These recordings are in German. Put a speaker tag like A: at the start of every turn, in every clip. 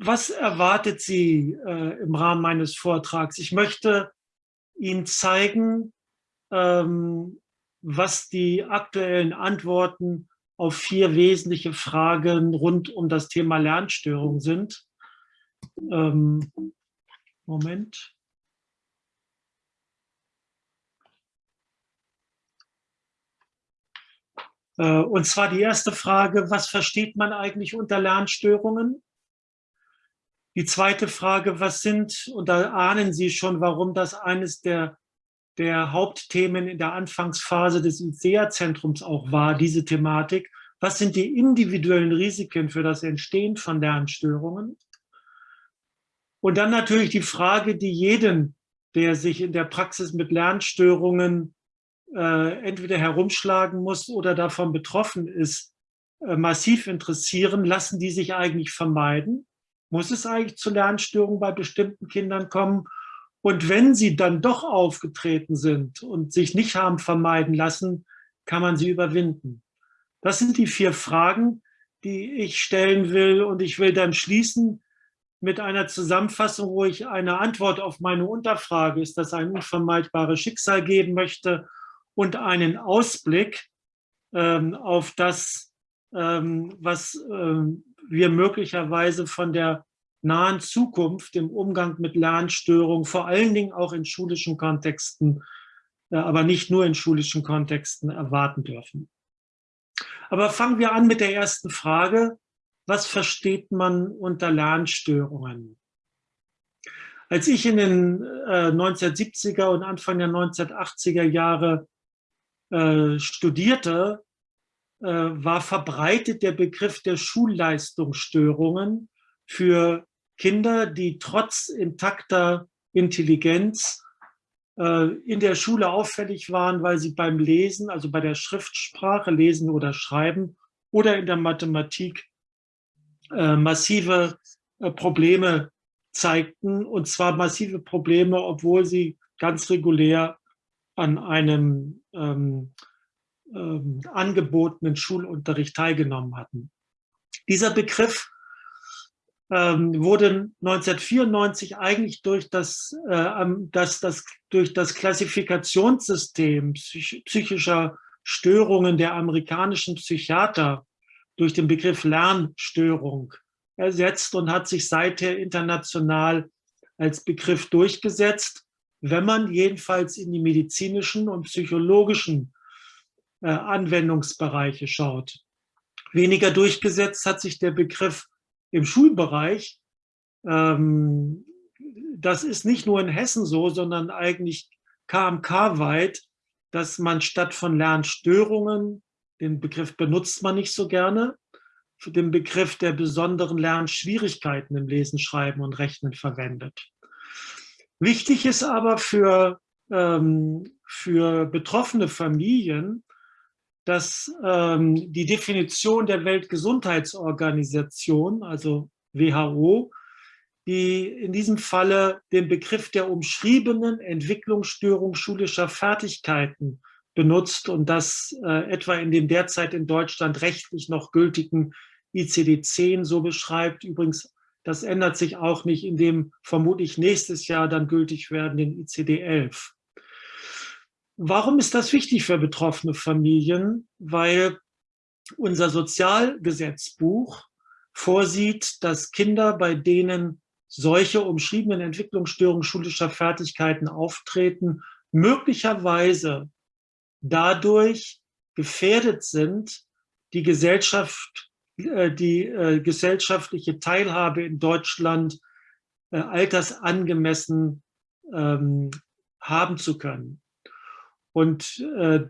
A: was erwartet Sie äh, im Rahmen meines Vortrags? Ich möchte Ihnen zeigen, ähm, was die aktuellen Antworten auf vier wesentliche Fragen rund um das Thema Lernstörung sind. Ähm, Moment. Äh, und zwar die erste Frage, was versteht man eigentlich unter Lernstörungen? Die zweite Frage, was sind, und da ahnen Sie schon, warum das eines der, der Hauptthemen in der Anfangsphase des ICEA-Zentrums auch war, diese Thematik. Was sind die individuellen Risiken für das Entstehen von Lernstörungen? Und dann natürlich die Frage, die jeden, der sich in der Praxis mit Lernstörungen äh, entweder herumschlagen muss oder davon betroffen ist, äh, massiv interessieren. Lassen die sich eigentlich vermeiden? Muss es eigentlich zu Lernstörungen bei bestimmten Kindern kommen? Und wenn sie dann doch aufgetreten sind und sich nicht haben vermeiden lassen, kann man sie überwinden. Das sind die vier Fragen, die ich stellen will. Und ich will dann schließen mit einer Zusammenfassung, wo ich eine Antwort auf meine Unterfrage, ist das ein unvermeidbares Schicksal geben möchte und einen Ausblick ähm, auf das, ähm, was ähm, wir möglicherweise von der nahen Zukunft im Umgang mit Lernstörungen, vor allen Dingen auch in schulischen Kontexten, äh, aber nicht nur in schulischen Kontexten erwarten dürfen. Aber fangen wir an mit der ersten Frage. Was versteht man unter Lernstörungen? Als ich in den äh, 1970er und Anfang der 1980er Jahre äh, studierte, äh, war verbreitet der Begriff der Schulleistungsstörungen für Kinder, die trotz intakter Intelligenz äh, in der Schule auffällig waren, weil sie beim Lesen, also bei der Schriftsprache, Lesen oder Schreiben oder in der Mathematik äh, massive äh, Probleme zeigten, und zwar massive Probleme, obwohl sie ganz regulär an einem ähm, ähm, angebotenen Schulunterricht teilgenommen hatten. Dieser Begriff ähm, wurde 1994 eigentlich durch das, äh, das, das, durch das Klassifikationssystem psych psychischer Störungen der amerikanischen Psychiater durch den Begriff Lernstörung ersetzt und hat sich seither international als Begriff durchgesetzt wenn man jedenfalls in die medizinischen und psychologischen äh, Anwendungsbereiche schaut. Weniger durchgesetzt hat sich der Begriff im Schulbereich. Ähm, das ist nicht nur in Hessen so, sondern eigentlich KMK-weit, dass man statt von Lernstörungen, den Begriff benutzt man nicht so gerne, für den Begriff der besonderen Lernschwierigkeiten im Lesen, Schreiben und Rechnen verwendet. Wichtig ist aber für, ähm, für betroffene Familien, dass ähm, die Definition der Weltgesundheitsorganisation, also WHO, die in diesem Falle den Begriff der umschriebenen Entwicklungsstörung schulischer Fertigkeiten benutzt und das äh, etwa in dem derzeit in Deutschland rechtlich noch gültigen ICD-10 so beschreibt, übrigens das ändert sich auch nicht in dem vermutlich nächstes Jahr dann gültig werdenden ICD-11. Warum ist das wichtig für betroffene Familien? Weil unser Sozialgesetzbuch vorsieht, dass Kinder, bei denen solche umschriebenen Entwicklungsstörungen schulischer Fertigkeiten auftreten, möglicherweise dadurch gefährdet sind, die Gesellschaft äh, die äh, gesellschaftliche Teilhabe in Deutschland äh, altersangemessen ähm, haben zu können. Und äh,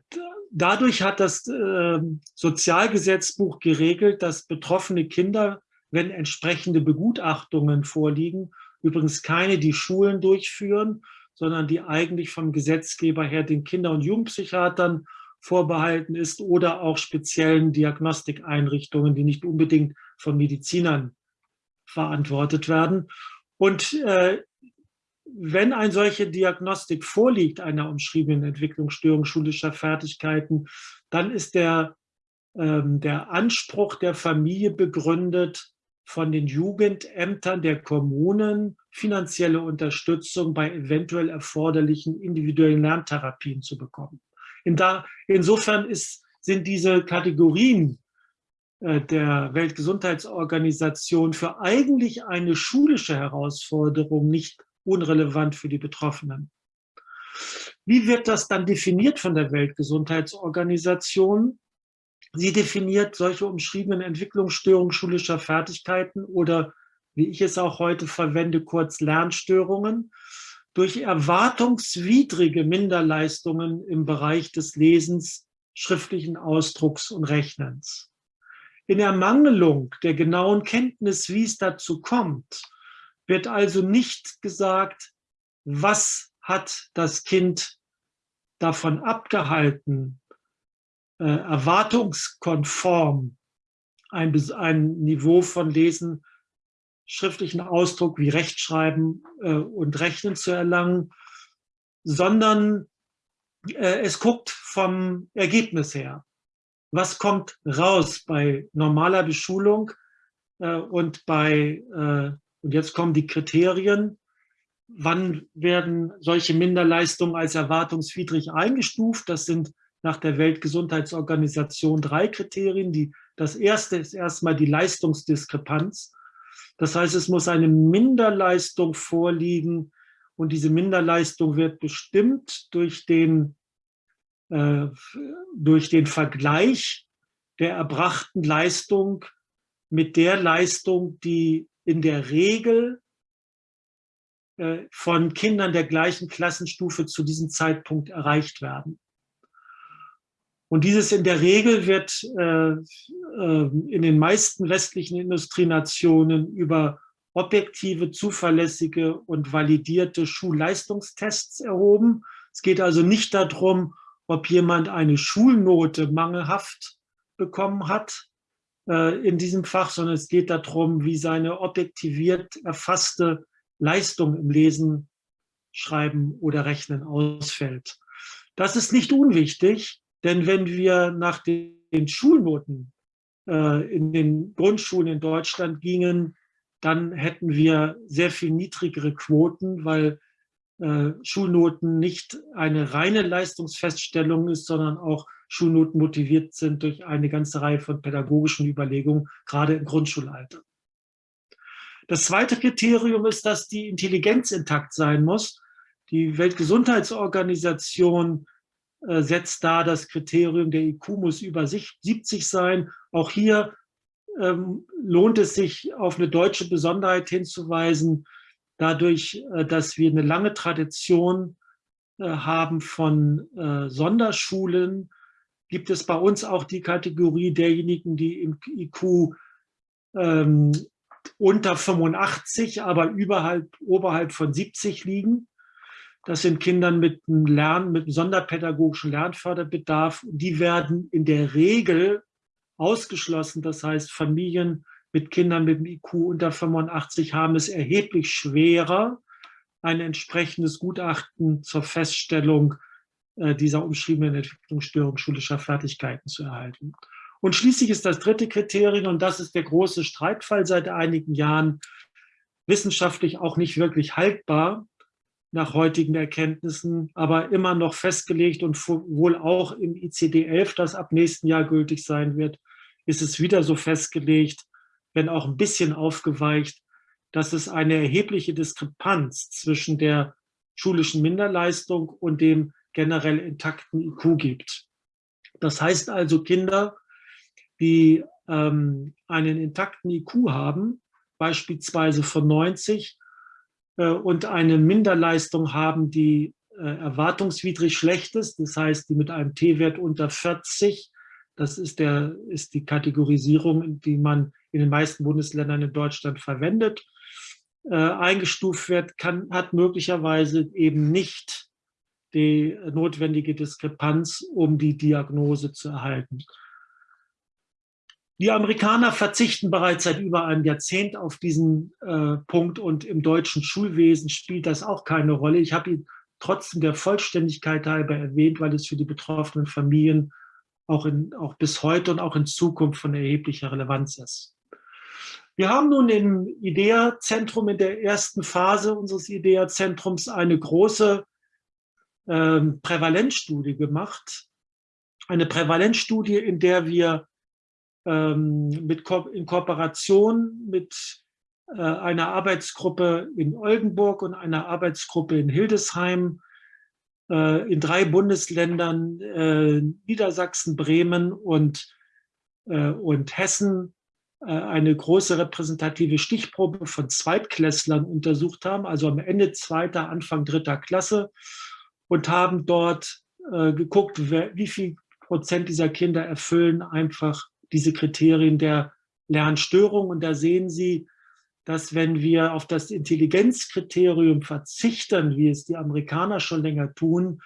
A: dadurch hat das äh, Sozialgesetzbuch geregelt, dass betroffene Kinder, wenn entsprechende Begutachtungen vorliegen, übrigens keine, die Schulen durchführen, sondern die eigentlich vom Gesetzgeber her den Kinder- und Jugendpsychiatern vorbehalten ist oder auch speziellen Diagnostikeinrichtungen, die nicht unbedingt von Medizinern verantwortet werden. Und äh, wenn eine solche Diagnostik vorliegt, einer umschriebenen Entwicklungsstörung schulischer Fertigkeiten, dann ist der, ähm, der Anspruch der Familie begründet, von den Jugendämtern der Kommunen finanzielle Unterstützung bei eventuell erforderlichen individuellen Lerntherapien zu bekommen. In da, insofern ist, sind diese Kategorien äh, der Weltgesundheitsorganisation für eigentlich eine schulische Herausforderung nicht unrelevant für die Betroffenen. Wie wird das dann definiert von der Weltgesundheitsorganisation? Sie definiert solche umschriebenen Entwicklungsstörungen schulischer Fertigkeiten oder, wie ich es auch heute verwende, kurz Lernstörungen, durch erwartungswidrige Minderleistungen im Bereich des Lesens, schriftlichen Ausdrucks und Rechnens. In Ermangelung der genauen Kenntnis, wie es dazu kommt, wird also nicht gesagt, was hat das Kind davon abgehalten, äh, erwartungskonform ein, ein Niveau von Lesen, schriftlichen Ausdruck wie Rechtschreiben äh, und Rechnen zu erlangen, sondern äh, es guckt vom Ergebnis her. Was kommt raus bei normaler Beschulung äh, und bei, äh, und jetzt kommen die Kriterien, wann werden solche Minderleistungen als erwartungswidrig eingestuft? Das sind nach der Weltgesundheitsorganisation drei Kriterien. Die, das erste ist erstmal die Leistungsdiskrepanz. Das heißt, es muss eine Minderleistung vorliegen und diese Minderleistung wird bestimmt durch den, äh, durch den Vergleich der erbrachten Leistung mit der Leistung, die in der Regel äh, von Kindern der gleichen Klassenstufe zu diesem Zeitpunkt erreicht werden. Und dieses in der Regel wird äh, äh, in den meisten westlichen Industrienationen über objektive, zuverlässige und validierte Schulleistungstests erhoben. Es geht also nicht darum, ob jemand eine Schulnote mangelhaft bekommen hat in diesem Fach, sondern es geht darum, wie seine objektiviert erfasste Leistung im Lesen, Schreiben oder Rechnen ausfällt. Das ist nicht unwichtig, denn wenn wir nach den Schulnoten äh, in den Grundschulen in Deutschland gingen, dann hätten wir sehr viel niedrigere Quoten, weil äh, Schulnoten nicht eine reine Leistungsfeststellung ist, sondern auch Schulnoten motiviert sind durch eine ganze Reihe von pädagogischen Überlegungen, gerade im Grundschulalter. Das zweite Kriterium ist, dass die Intelligenz intakt sein muss. Die Weltgesundheitsorganisation äh, setzt da das Kriterium, der IQ muss über 70 sein. Auch hier ähm, lohnt es sich, auf eine deutsche Besonderheit hinzuweisen, dadurch, äh, dass wir eine lange Tradition äh, haben von äh, Sonderschulen, gibt es bei uns auch die Kategorie derjenigen, die im IQ ähm, unter 85, aber überhalb, oberhalb von 70 liegen. Das sind Kinder mit einem Lern, mit einem sonderpädagogischen Lernförderbedarf. Die werden in der Regel ausgeschlossen. Das heißt, Familien mit Kindern mit einem IQ unter 85 haben es erheblich schwerer, ein entsprechendes Gutachten zur Feststellung äh, dieser umschriebenen Entwicklungsstörung schulischer Fertigkeiten zu erhalten. Und schließlich ist das dritte Kriterium, und das ist der große Streitfall seit einigen Jahren, wissenschaftlich auch nicht wirklich haltbar, nach heutigen Erkenntnissen, aber immer noch festgelegt und wohl auch im ICD-11, das ab nächsten Jahr gültig sein wird, ist es wieder so festgelegt, wenn auch ein bisschen aufgeweicht, dass es eine erhebliche Diskrepanz zwischen der schulischen Minderleistung und dem generell intakten IQ gibt. Das heißt also, Kinder, die ähm, einen intakten IQ haben, beispielsweise von 90, äh, und eine Minderleistung haben, die äh, erwartungswidrig schlecht ist, das heißt, die mit einem T-Wert unter 40, das ist, der, ist die Kategorisierung, die man in den meisten Bundesländern in Deutschland verwendet, äh, eingestuft wird, kann, hat möglicherweise eben nicht die notwendige Diskrepanz, um die Diagnose zu erhalten. Die Amerikaner verzichten bereits seit über einem Jahrzehnt auf diesen äh, Punkt und im deutschen Schulwesen spielt das auch keine Rolle. Ich habe ihn trotzdem der Vollständigkeit halber erwähnt, weil es für die betroffenen Familien auch, in, auch bis heute und auch in Zukunft von erheblicher Relevanz ist. Wir haben nun im IDEA-Zentrum in der ersten Phase unseres IDEA-Zentrums eine große ähm, Prävalenzstudie gemacht. Eine Prävalenzstudie, in der wir ähm, mit Ko in Kooperation mit äh, einer Arbeitsgruppe in Oldenburg und einer Arbeitsgruppe in Hildesheim äh, in drei Bundesländern, äh, Niedersachsen, Bremen und, äh, und Hessen, äh, eine große repräsentative Stichprobe von Zweitklässlern untersucht haben, also am Ende zweiter, Anfang dritter Klasse und haben dort äh, geguckt, wer, wie viel Prozent dieser Kinder erfüllen einfach diese Kriterien der Lernstörung. Und da sehen Sie, dass wenn wir auf das Intelligenzkriterium verzichten, wie es die Amerikaner schon länger tun,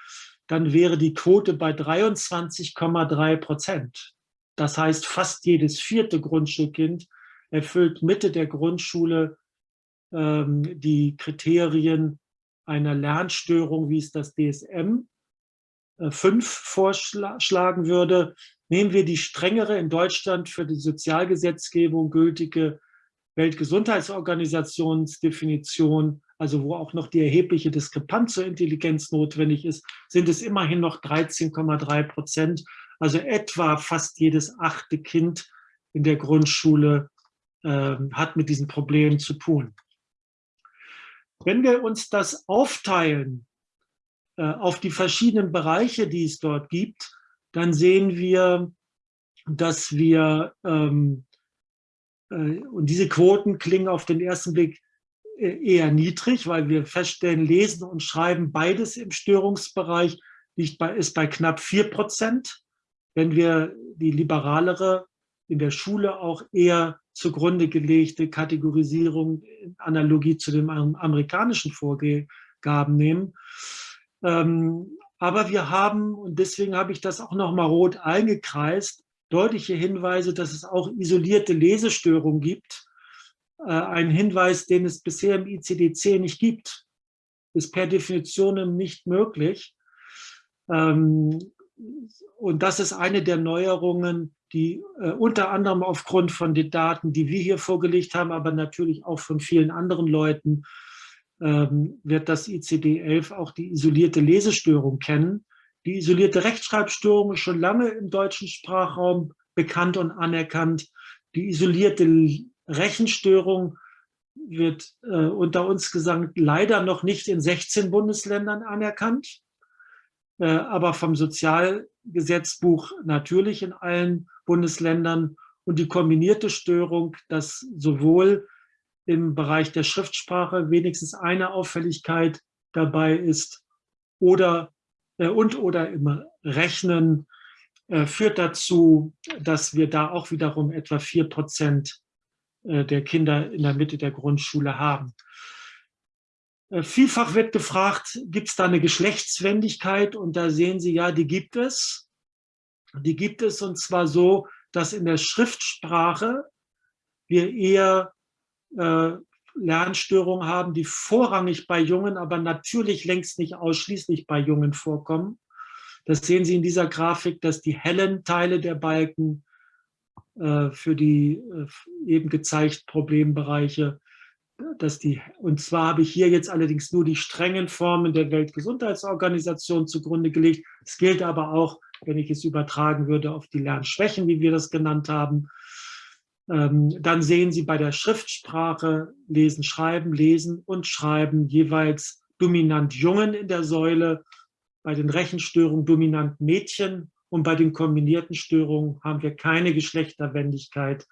A: dann wäre die Quote bei 23,3 Prozent. Das heißt, fast jedes vierte Grundschulkind erfüllt Mitte der Grundschule ähm, die Kriterien einer Lernstörung, wie es das DSM äh, 5 vorschlagen würde. Nehmen wir die strengere in Deutschland für die Sozialgesetzgebung gültige Weltgesundheitsorganisationsdefinition, also wo auch noch die erhebliche Diskrepanz zur Intelligenz notwendig ist, sind es immerhin noch 13,3 Prozent, also etwa fast jedes achte Kind in der Grundschule äh, hat mit diesen Problemen zu tun. Wenn wir uns das aufteilen äh, auf die verschiedenen Bereiche, die es dort gibt, dann sehen wir, dass wir ähm, äh, und diese Quoten klingen auf den ersten Blick äh, eher niedrig, weil wir feststellen, Lesen und Schreiben beides im Störungsbereich liegt bei, ist bei knapp 4 Prozent. Wenn wir die liberalere, in der Schule auch eher zugrunde gelegte Kategorisierung in Analogie zu den amerikanischen Vorgaben nehmen. Ähm, aber wir haben, und deswegen habe ich das auch noch mal rot eingekreist, deutliche Hinweise, dass es auch isolierte Lesestörungen gibt. Äh, ein Hinweis, den es bisher im ICD-10 nicht gibt, ist per Definition nicht möglich. Ähm, und das ist eine der Neuerungen, die äh, unter anderem aufgrund von den Daten, die wir hier vorgelegt haben, aber natürlich auch von vielen anderen Leuten, ähm, wird das ICD-11 auch die isolierte Lesestörung kennen. Die isolierte Rechtschreibstörung ist schon lange im deutschen Sprachraum bekannt und anerkannt. Die isolierte Rechenstörung wird äh, unter uns gesagt leider noch nicht in 16 Bundesländern anerkannt, aber vom Sozialgesetzbuch natürlich in allen Bundesländern. Und die kombinierte Störung, dass sowohl im Bereich der Schriftsprache wenigstens eine Auffälligkeit dabei ist oder äh, und oder im Rechnen äh, führt dazu, dass wir da auch wiederum etwa vier Prozent äh, der Kinder in der Mitte der Grundschule haben. Vielfach wird gefragt, gibt es da eine Geschlechtswendigkeit? Und da sehen Sie, ja, die gibt es. Die gibt es und zwar so, dass in der Schriftsprache wir eher äh, Lernstörungen haben, die vorrangig bei Jungen, aber natürlich längst nicht ausschließlich bei Jungen vorkommen. Das sehen Sie in dieser Grafik, dass die hellen Teile der Balken äh, für die äh, eben gezeigt Problembereiche, dass die, und zwar habe ich hier jetzt allerdings nur die strengen Formen der Weltgesundheitsorganisation zugrunde gelegt. Es gilt aber auch, wenn ich es übertragen würde, auf die Lernschwächen, wie wir das genannt haben. Ähm, dann sehen Sie bei der Schriftsprache Lesen, Schreiben, Lesen und Schreiben jeweils dominant Jungen in der Säule, bei den Rechenstörungen dominant Mädchen und bei den kombinierten Störungen haben wir keine Geschlechterwendigkeit.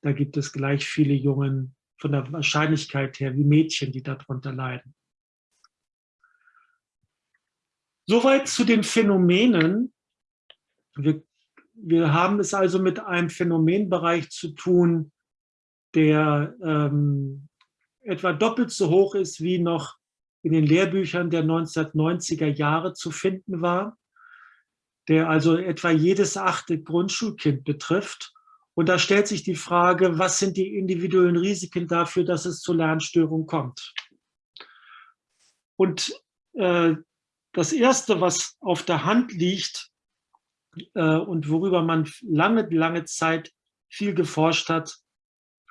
A: Da gibt es gleich viele Jungen von der Wahrscheinlichkeit her wie Mädchen, die darunter leiden. Soweit zu den Phänomenen. Wir wir haben es also mit einem Phänomenbereich zu tun, der ähm, etwa doppelt so hoch ist, wie noch in den Lehrbüchern der 1990er Jahre zu finden war, der also etwa jedes achte Grundschulkind betrifft. Und da stellt sich die Frage, was sind die individuellen Risiken dafür, dass es zu Lernstörungen kommt? Und äh, das Erste, was auf der Hand liegt, äh, und worüber man lange, lange Zeit viel geforscht hat,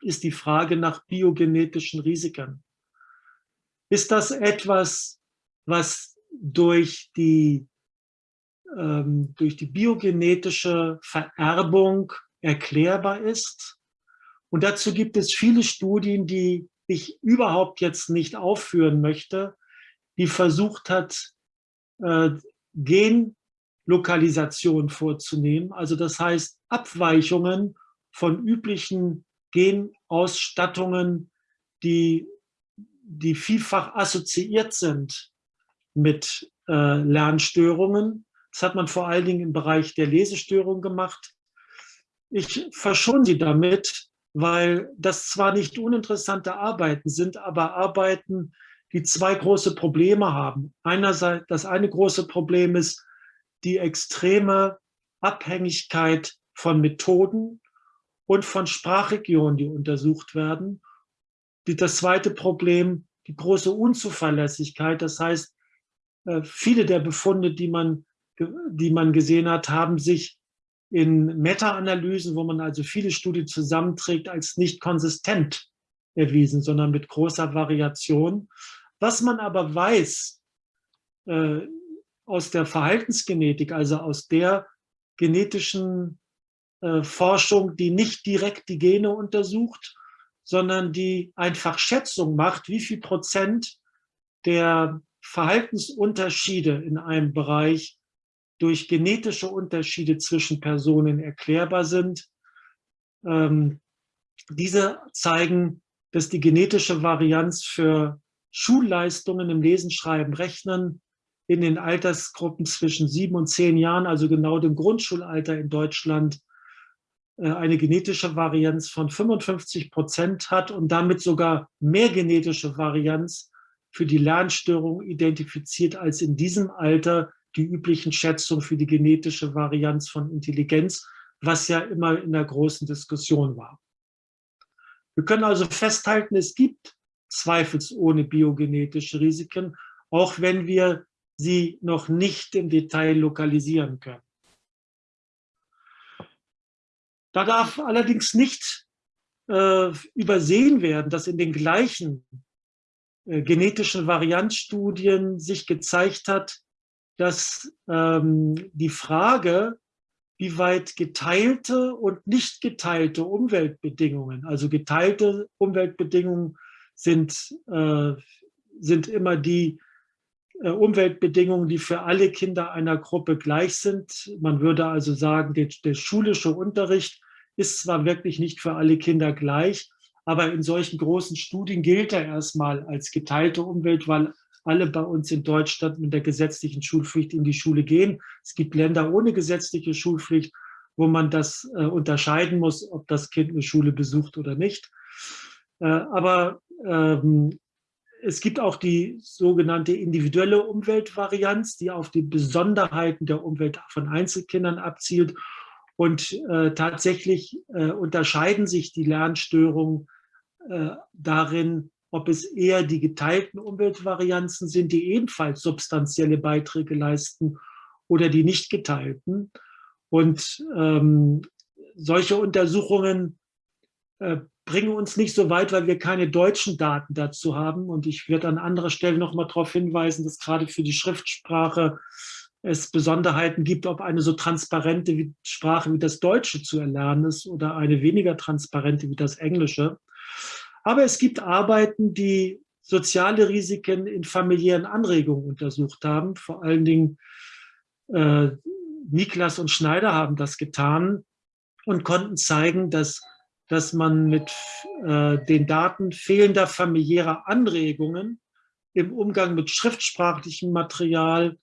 A: ist die Frage nach biogenetischen Risiken. Ist das etwas, was durch die, ähm, durch die biogenetische Vererbung erklärbar ist? Und dazu gibt es viele Studien, die ich überhaupt jetzt nicht aufführen möchte, die versucht hat, äh, Genlokalisation vorzunehmen. Also das heißt Abweichungen von üblichen Genausstattungen, die, die vielfach assoziiert sind mit äh, Lernstörungen. Das hat man vor allen Dingen im Bereich der Lesestörung gemacht. Ich verschone Sie damit, weil das zwar nicht uninteressante Arbeiten sind, aber Arbeiten, die zwei große Probleme haben. Einerseits, das eine große Problem ist die extreme Abhängigkeit von Methoden und von Sprachregionen, die untersucht werden. Das zweite Problem, die große Unzuverlässigkeit. Das heißt, äh, viele der Befunde, die man, die man gesehen hat, haben sich in Meta-Analysen, wo man also viele Studien zusammenträgt, als nicht konsistent erwiesen, sondern mit großer Variation. Was man aber weiß äh, aus der Verhaltensgenetik, also aus der genetischen äh, Forschung, die nicht direkt die Gene untersucht, sondern die einfach Schätzung macht, wie viel Prozent der Verhaltensunterschiede in einem Bereich durch genetische Unterschiede zwischen Personen erklärbar sind. Ähm, diese zeigen, dass die genetische Varianz für Schulleistungen im Lesen, Schreiben, Rechnen in den Altersgruppen zwischen sieben und zehn Jahren, also genau dem Grundschulalter in Deutschland, äh, eine genetische Varianz von 55 Prozent hat und damit sogar mehr genetische Varianz für die Lernstörung identifiziert als in diesem Alter die üblichen Schätzungen für die genetische Varianz von Intelligenz, was ja immer in der großen Diskussion war. Wir können also festhalten, es gibt zweifelsohne biogenetische Risiken, auch wenn wir sie noch nicht im Detail lokalisieren können. Da darf allerdings nicht äh, übersehen werden, dass in den gleichen äh, genetischen Varianzstudien sich gezeigt hat, dass ähm, die Frage, wie weit geteilte und nicht geteilte Umweltbedingungen, also geteilte Umweltbedingungen sind, äh, sind immer die äh, Umweltbedingungen, die für alle Kinder einer Gruppe gleich sind. Man würde also sagen, der, der schulische Unterricht ist zwar wirklich nicht für alle Kinder gleich, aber in solchen großen Studien gilt er erstmal als geteilte Umwelt, weil alle bei uns in Deutschland mit der gesetzlichen Schulpflicht in die Schule gehen. Es gibt Länder ohne gesetzliche Schulpflicht, wo man das äh, unterscheiden muss, ob das Kind eine Schule besucht oder nicht. Äh, aber ähm, es gibt auch die sogenannte individuelle Umweltvarianz, die auf die Besonderheiten der Umwelt von Einzelkindern abzielt. Und äh, tatsächlich äh, unterscheiden sich die Lernstörungen äh, darin, ob es eher die geteilten Umweltvarianzen sind, die ebenfalls substanzielle Beiträge leisten, oder die nicht geteilten. Und ähm, solche Untersuchungen äh, bringen uns nicht so weit, weil wir keine deutschen Daten dazu haben. Und ich werde an anderer Stelle noch mal darauf hinweisen, dass gerade für die Schriftsprache es Besonderheiten gibt, ob eine so transparente Sprache wie das Deutsche zu erlernen ist oder eine weniger transparente wie das Englische. Aber es gibt Arbeiten, die soziale Risiken in familiären Anregungen untersucht haben. Vor allen Dingen äh, Niklas und Schneider haben das getan und konnten zeigen, dass dass man mit äh, den Daten fehlender familiärer Anregungen im Umgang mit schriftsprachlichem Material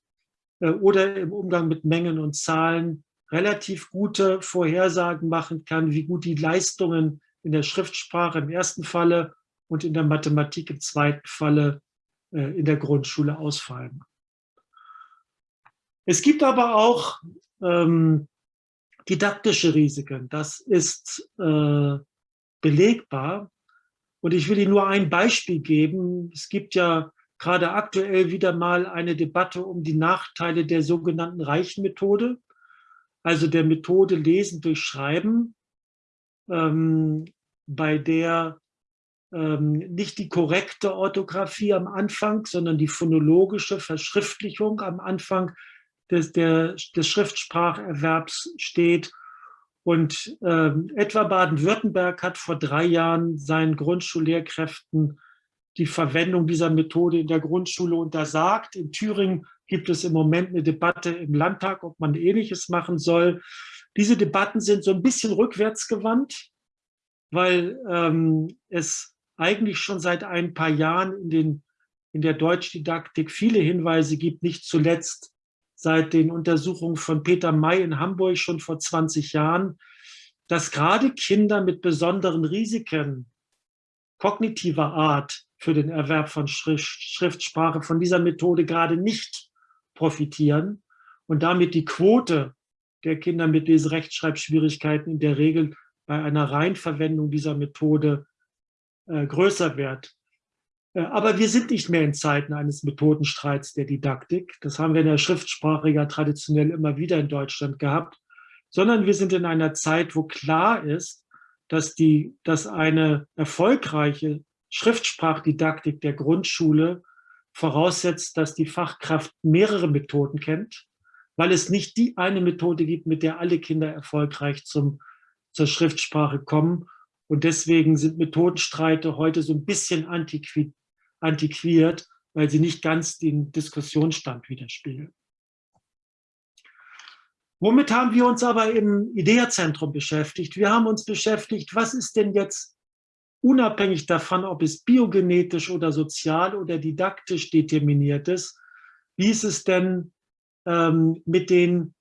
A: äh, oder im Umgang mit Mengen und Zahlen relativ gute Vorhersagen machen kann, wie gut die Leistungen in der Schriftsprache im ersten Falle und in der Mathematik im zweiten Falle äh, in der Grundschule ausfallen. Es gibt aber auch ähm, didaktische Risiken. Das ist äh, belegbar. Und ich will Ihnen nur ein Beispiel geben. Es gibt ja gerade aktuell wieder mal eine Debatte um die Nachteile der sogenannten Reichenmethode, also der Methode Lesen durch Schreiben. Ähm, bei der ähm, nicht die korrekte Orthographie am Anfang, sondern die phonologische Verschriftlichung am Anfang des, der, des Schriftspracherwerbs steht. Und ähm, etwa Baden-Württemberg hat vor drei Jahren seinen Grundschullehrkräften die Verwendung dieser Methode in der Grundschule untersagt. In Thüringen gibt es im Moment eine Debatte im Landtag, ob man Ähnliches machen soll. Diese Debatten sind so ein bisschen rückwärtsgewandt, weil ähm, es eigentlich schon seit ein paar Jahren in, den, in der Deutschdidaktik viele Hinweise gibt, nicht zuletzt seit den Untersuchungen von Peter May in Hamburg schon vor 20 Jahren, dass gerade Kinder mit besonderen Risiken kognitiver Art für den Erwerb von Schriftsprache von dieser Methode gerade nicht profitieren und damit die Quote der Kinder mit Leserechtschreibschwierigkeiten in der Regel bei einer Reinverwendung dieser Methode äh, größer wird. Äh, aber wir sind nicht mehr in Zeiten eines Methodenstreits der Didaktik. Das haben wir in der Schriftsprache ja traditionell immer wieder in Deutschland gehabt, sondern wir sind in einer Zeit, wo klar ist, dass, die, dass eine erfolgreiche Schriftsprachdidaktik der Grundschule voraussetzt, dass die Fachkraft mehrere Methoden kennt, weil es nicht die eine Methode gibt, mit der alle Kinder erfolgreich zum, zur Schriftsprache kommen. Und deswegen sind Methodenstreite heute so ein bisschen antiqui antiquiert, weil sie nicht ganz den Diskussionsstand widerspiegeln. Womit haben wir uns aber im IDEA-Zentrum beschäftigt? Wir haben uns beschäftigt, was ist denn jetzt unabhängig davon, ob es biogenetisch oder sozial oder didaktisch determiniert ist, wie ist es denn ähm, mit, den,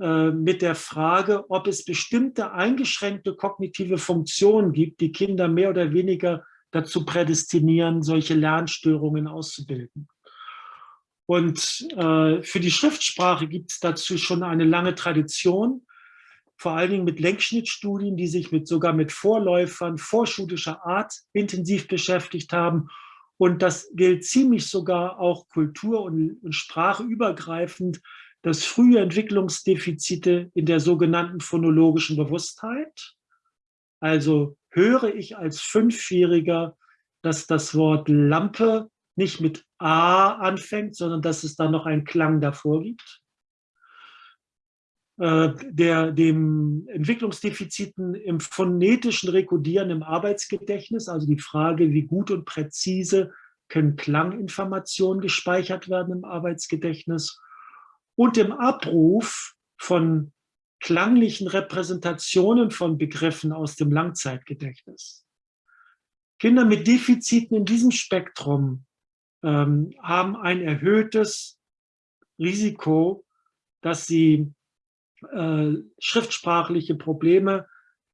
A: äh, mit der Frage, ob es bestimmte eingeschränkte kognitive Funktionen gibt, die Kinder mehr oder weniger dazu prädestinieren, solche Lernstörungen auszubilden. Und äh, für die Schriftsprache gibt es dazu schon eine lange Tradition, vor allen Dingen mit Lenkschnittstudien, die sich mit, sogar mit Vorläufern vorschulischer Art intensiv beschäftigt haben. Und das gilt ziemlich sogar auch kultur- und, und sprachübergreifend, dass frühe Entwicklungsdefizite in der sogenannten phonologischen Bewusstheit, also höre ich als Fünfjähriger, dass das Wort Lampe nicht mit A anfängt, sondern dass es da noch einen Klang davor gibt. Äh, der, dem Entwicklungsdefiziten im phonetischen Rekodieren im Arbeitsgedächtnis, also die Frage, wie gut und präzise können Klanginformationen gespeichert werden im Arbeitsgedächtnis und im Abruf von klanglichen Repräsentationen von Begriffen aus dem Langzeitgedächtnis. Kinder mit Defiziten in diesem Spektrum ähm, haben ein erhöhtes Risiko, dass sie äh, schriftsprachliche Probleme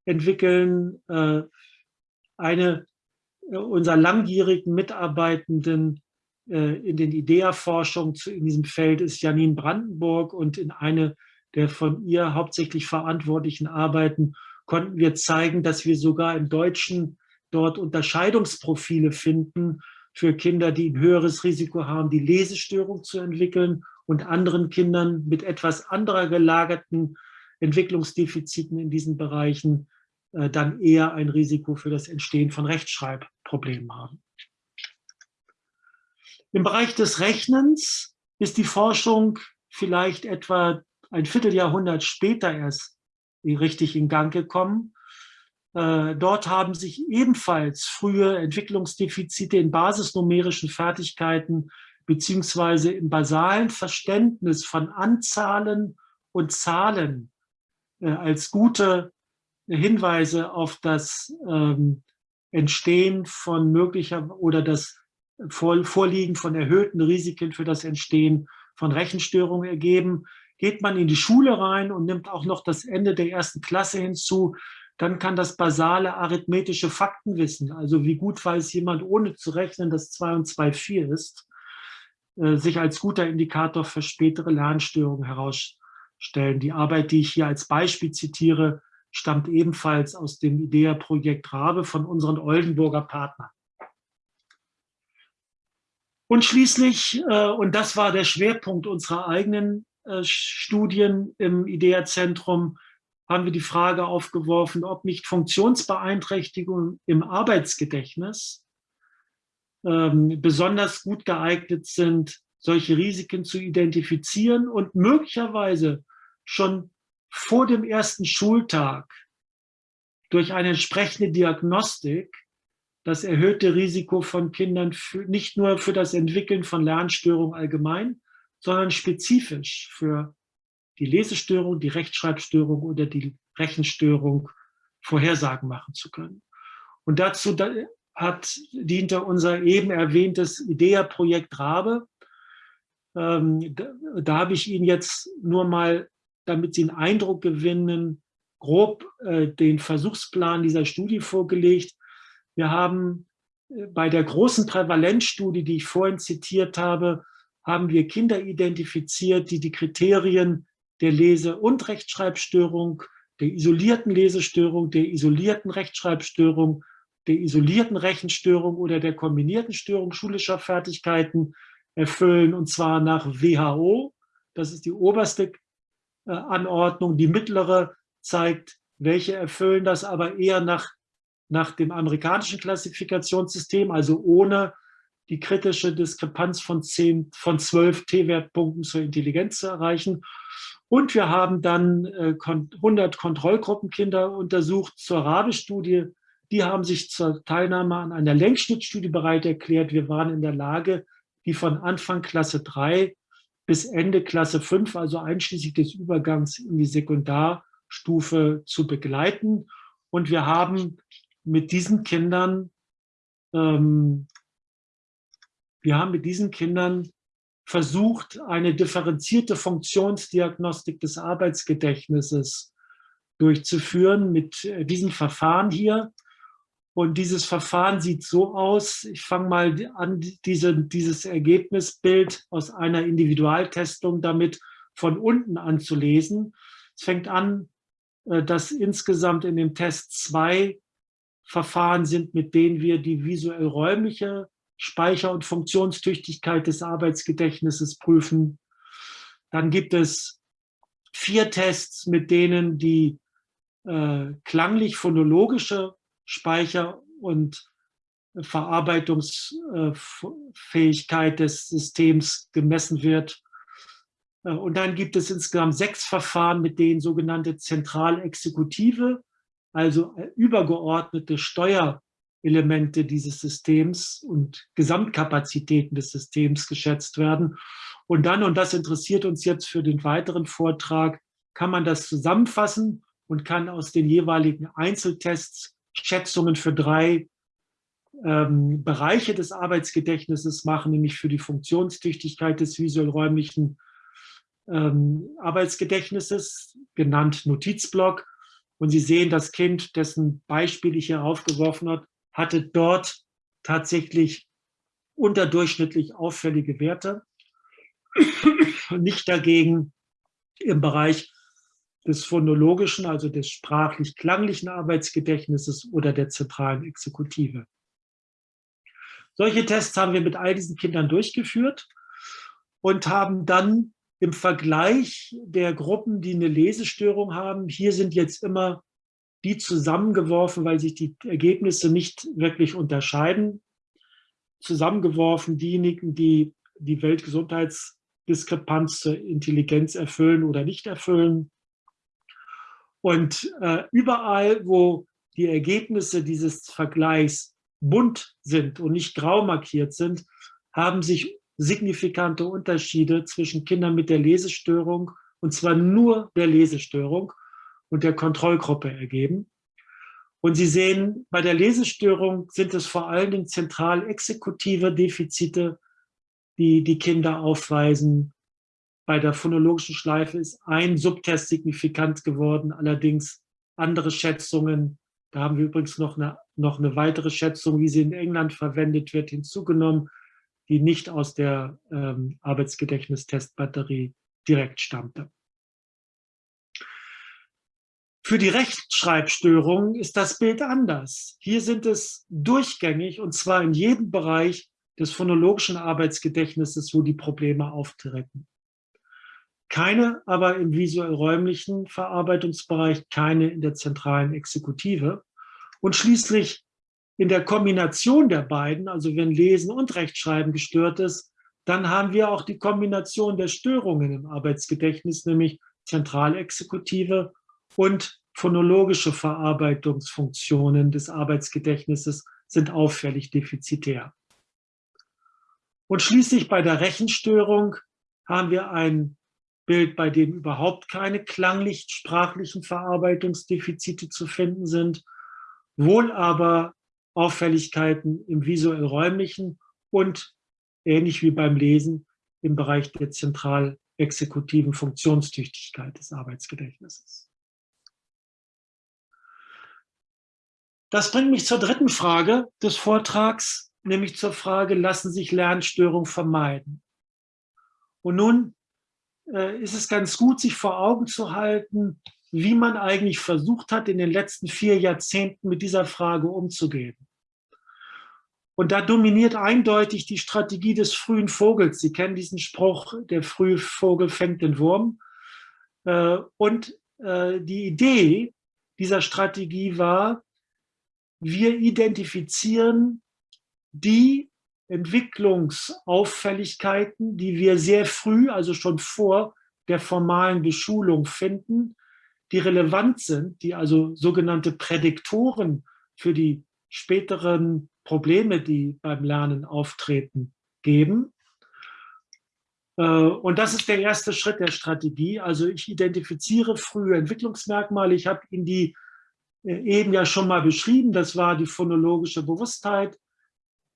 A: entwickeln. Äh, eine äh, unserer langjährigen Mitarbeitenden äh, in den IDEA-Forschungen in diesem Feld ist Janine Brandenburg und in eine der von ihr hauptsächlich verantwortlichen Arbeiten konnten wir zeigen, dass wir sogar im Deutschen dort Unterscheidungsprofile finden für Kinder, die ein höheres Risiko haben, die Lesestörung zu entwickeln und anderen Kindern mit etwas anderer gelagerten Entwicklungsdefiziten in diesen Bereichen äh, dann eher ein Risiko für das Entstehen von Rechtschreibproblemen haben. Im Bereich des Rechnens ist die Forschung vielleicht etwa ein Vierteljahrhundert später erst richtig in Gang gekommen. Äh, dort haben sich ebenfalls frühe Entwicklungsdefizite in basisnumerischen Fertigkeiten beziehungsweise im basalen Verständnis von Anzahlen und Zahlen äh, als gute Hinweise auf das ähm, Entstehen von möglicher oder das Vorliegen von erhöhten Risiken für das Entstehen von Rechenstörungen ergeben. Geht man in die Schule rein und nimmt auch noch das Ende der ersten Klasse hinzu, dann kann das basale arithmetische Faktenwissen, also wie gut weiß jemand ohne zu rechnen, dass 2 und 2 4 ist, äh, sich als guter Indikator für spätere Lernstörungen herausstellen. Die Arbeit, die ich hier als Beispiel zitiere, stammt ebenfalls aus dem IDEA-Projekt Rabe von unseren Oldenburger Partnern. Und schließlich, äh, und das war der Schwerpunkt unserer eigenen äh, Studien im IDEA-Zentrum haben wir die Frage aufgeworfen, ob nicht Funktionsbeeinträchtigungen im Arbeitsgedächtnis ähm, besonders gut geeignet sind, solche Risiken zu identifizieren und möglicherweise schon vor dem ersten Schultag durch eine entsprechende Diagnostik das erhöhte Risiko von Kindern für, nicht nur für das Entwickeln von Lernstörungen allgemein, sondern spezifisch für die Lesestörung, die Rechtschreibstörung oder die Rechenstörung Vorhersagen machen zu können. Und dazu hat, diente unser eben erwähntes IDEA-Projekt Rabe. Ähm, da, da habe ich Ihnen jetzt nur mal, damit Sie einen Eindruck gewinnen, grob äh, den Versuchsplan dieser Studie vorgelegt. Wir haben äh, bei der großen Prävalenzstudie, die ich vorhin zitiert habe, haben wir Kinder identifiziert, die die Kriterien der Lese- und Rechtschreibstörung, der isolierten Lesestörung, der isolierten Rechtschreibstörung, der isolierten Rechenstörung oder der kombinierten Störung schulischer Fertigkeiten erfüllen, und zwar nach WHO. Das ist die oberste äh, Anordnung. Die mittlere zeigt, welche erfüllen das, aber eher nach, nach dem amerikanischen Klassifikationssystem, also ohne die kritische Diskrepanz von, 10, von 12 T-Wertpunkten zur Intelligenz zu erreichen. Und wir haben dann 100 äh, Kontrollgruppenkinder untersucht zur Rabe-Studie. Die haben sich zur Teilnahme an einer Längsschnittstudie bereit erklärt. Wir waren in der Lage, die von Anfang Klasse 3 bis Ende Klasse 5, also einschließlich des Übergangs in die Sekundarstufe zu begleiten. Und wir haben mit diesen Kindern, ähm, wir haben mit diesen Kindern versucht, eine differenzierte Funktionsdiagnostik des Arbeitsgedächtnisses durchzuführen mit äh, diesem Verfahren hier. Und dieses Verfahren sieht so aus, ich fange mal an, diese, dieses Ergebnisbild aus einer Individualtestung damit von unten anzulesen. Es fängt an, äh, dass insgesamt in dem Test zwei Verfahren sind, mit denen wir die visuell-räumliche Speicher- und Funktionstüchtigkeit des Arbeitsgedächtnisses prüfen. Dann gibt es vier Tests, mit denen die äh, klanglich-phonologische Speicher- und Verarbeitungsfähigkeit des Systems gemessen wird. Äh, und dann gibt es insgesamt sechs Verfahren, mit denen sogenannte Zentralexekutive, also äh, übergeordnete Steuer- Elemente dieses Systems und Gesamtkapazitäten des Systems geschätzt werden. Und dann, und das interessiert uns jetzt für den weiteren Vortrag, kann man das zusammenfassen und kann aus den jeweiligen Einzeltests Schätzungen für drei ähm, Bereiche des Arbeitsgedächtnisses machen, nämlich für die Funktionstüchtigkeit des visuell-räumlichen ähm, Arbeitsgedächtnisses, genannt Notizblock. Und Sie sehen, das Kind, dessen Beispiel ich hier aufgeworfen habe, hatte dort tatsächlich unterdurchschnittlich auffällige Werte, nicht dagegen im Bereich des phonologischen, also des sprachlich-klanglichen Arbeitsgedächtnisses oder der zentralen Exekutive. Solche Tests haben wir mit all diesen Kindern durchgeführt und haben dann im Vergleich der Gruppen, die eine Lesestörung haben, hier sind jetzt immer die zusammengeworfen, weil sich die Ergebnisse nicht wirklich unterscheiden, zusammengeworfen diejenigen, die die Weltgesundheitsdiskrepanz zur Intelligenz erfüllen oder nicht erfüllen. Und äh, überall, wo die Ergebnisse dieses Vergleichs bunt sind und nicht grau markiert sind, haben sich signifikante Unterschiede zwischen Kindern mit der Lesestörung, und zwar nur der Lesestörung, und der Kontrollgruppe ergeben. Und Sie sehen, bei der Lesestörung sind es vor allen Dingen zentral exekutive Defizite, die die Kinder aufweisen. Bei der phonologischen Schleife ist ein Subtest signifikant geworden, allerdings andere Schätzungen, da haben wir übrigens noch eine, noch eine weitere Schätzung, wie sie in England verwendet wird, hinzugenommen, die nicht aus der ähm, Arbeitsgedächtnistestbatterie direkt stammte. Für die Rechtschreibstörung ist das Bild anders. Hier sind es durchgängig und zwar in jedem Bereich des phonologischen Arbeitsgedächtnisses, wo die Probleme auftreten. keine aber im visuell-räumlichen Verarbeitungsbereich, keine in der zentralen Exekutive. Und schließlich in der Kombination der beiden, also wenn Lesen und Rechtschreiben gestört ist, dann haben wir auch die Kombination der Störungen im Arbeitsgedächtnis, nämlich Zentralexekutive und phonologische Verarbeitungsfunktionen des Arbeitsgedächtnisses sind auffällig defizitär. Und schließlich bei der Rechenstörung haben wir ein Bild, bei dem überhaupt keine klanglich-sprachlichen Verarbeitungsdefizite zu finden sind, wohl aber Auffälligkeiten im visuell-räumlichen und ähnlich wie beim Lesen im Bereich der zentral exekutiven Funktionstüchtigkeit des Arbeitsgedächtnisses. Das bringt mich zur dritten Frage des Vortrags, nämlich zur Frage, lassen sich Lernstörungen vermeiden? Und nun äh, ist es ganz gut, sich vor Augen zu halten, wie man eigentlich versucht hat, in den letzten vier Jahrzehnten mit dieser Frage umzugehen. Und da dominiert eindeutig die Strategie des frühen Vogels. Sie kennen diesen Spruch, der frühe Vogel fängt den Wurm. Äh, und äh, die Idee dieser Strategie war, wir identifizieren die Entwicklungsauffälligkeiten, die wir sehr früh, also schon vor der formalen Beschulung finden, die relevant sind, die also sogenannte Prädiktoren für die späteren Probleme, die beim Lernen auftreten, geben. Äh, und das ist der erste Schritt der Strategie. Also ich identifiziere frühe Entwicklungsmerkmale. Ich habe Ihnen die eben ja schon mal beschrieben. Das war die phonologische Bewusstheit,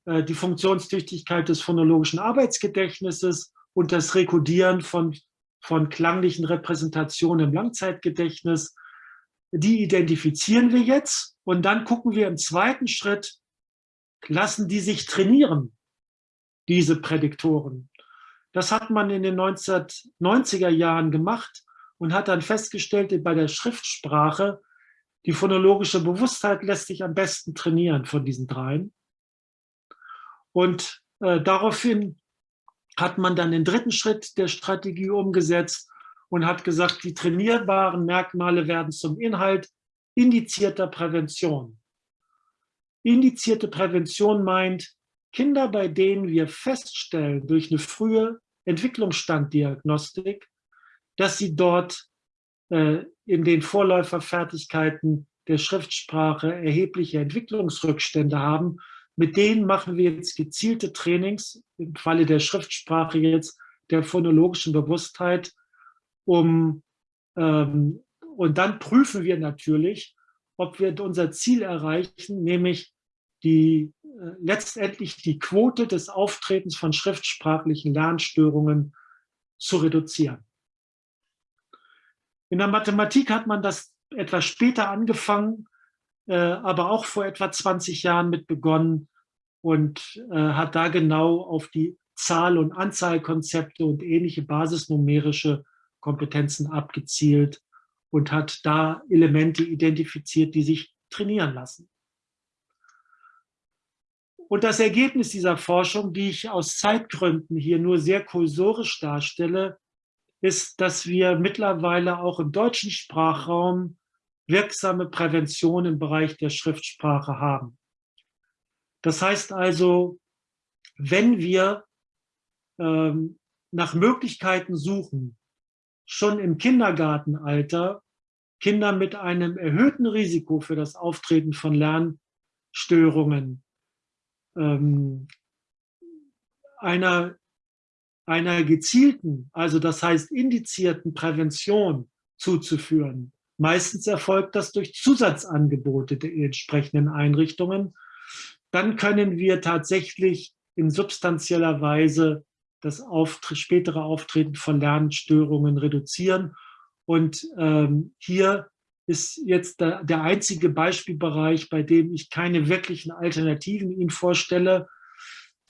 A: äh, die Funktionstüchtigkeit des phonologischen Arbeitsgedächtnisses und das Rekodieren von, von klanglichen Repräsentationen im Langzeitgedächtnis. Die identifizieren wir jetzt und dann gucken wir im zweiten Schritt, lassen die sich trainieren, diese Prädiktoren. Das hat man in den 1990er Jahren gemacht und hat dann festgestellt, bei der Schriftsprache die phonologische Bewusstheit lässt sich am besten trainieren von diesen dreien. Und äh, daraufhin hat man dann den dritten Schritt der Strategie umgesetzt und hat gesagt, die trainierbaren Merkmale werden zum Inhalt indizierter Prävention. Indizierte Prävention meint, Kinder, bei denen wir feststellen durch eine frühe Entwicklungsstanddiagnostik, dass sie dort in den Vorläuferfertigkeiten der Schriftsprache erhebliche Entwicklungsrückstände haben. Mit denen machen wir jetzt gezielte Trainings, im Falle der Schriftsprache jetzt der phonologischen Bewusstheit, um, ähm, und dann prüfen wir natürlich, ob wir unser Ziel erreichen, nämlich die, äh, letztendlich die Quote des Auftretens von schriftsprachlichen Lernstörungen zu reduzieren. In der Mathematik hat man das etwas später angefangen, äh, aber auch vor etwa 20 Jahren mit begonnen und äh, hat da genau auf die Zahl- und Anzahlkonzepte und ähnliche basisnumerische Kompetenzen abgezielt und hat da Elemente identifiziert, die sich trainieren lassen. Und das Ergebnis dieser Forschung, die ich aus Zeitgründen hier nur sehr kursorisch darstelle, ist, dass wir mittlerweile auch im deutschen Sprachraum wirksame Prävention im Bereich der Schriftsprache haben. Das heißt also, wenn wir ähm, nach Möglichkeiten suchen, schon im Kindergartenalter Kinder mit einem erhöhten Risiko für das Auftreten von Lernstörungen, ähm, einer einer gezielten, also das heißt indizierten Prävention zuzuführen. Meistens erfolgt das durch Zusatzangebote der entsprechenden Einrichtungen. Dann können wir tatsächlich in substanzieller Weise das Auftritt, spätere Auftreten von Lernstörungen reduzieren. Und ähm, hier ist jetzt der, der einzige Beispielbereich, bei dem ich keine wirklichen Alternativen Ihnen vorstelle,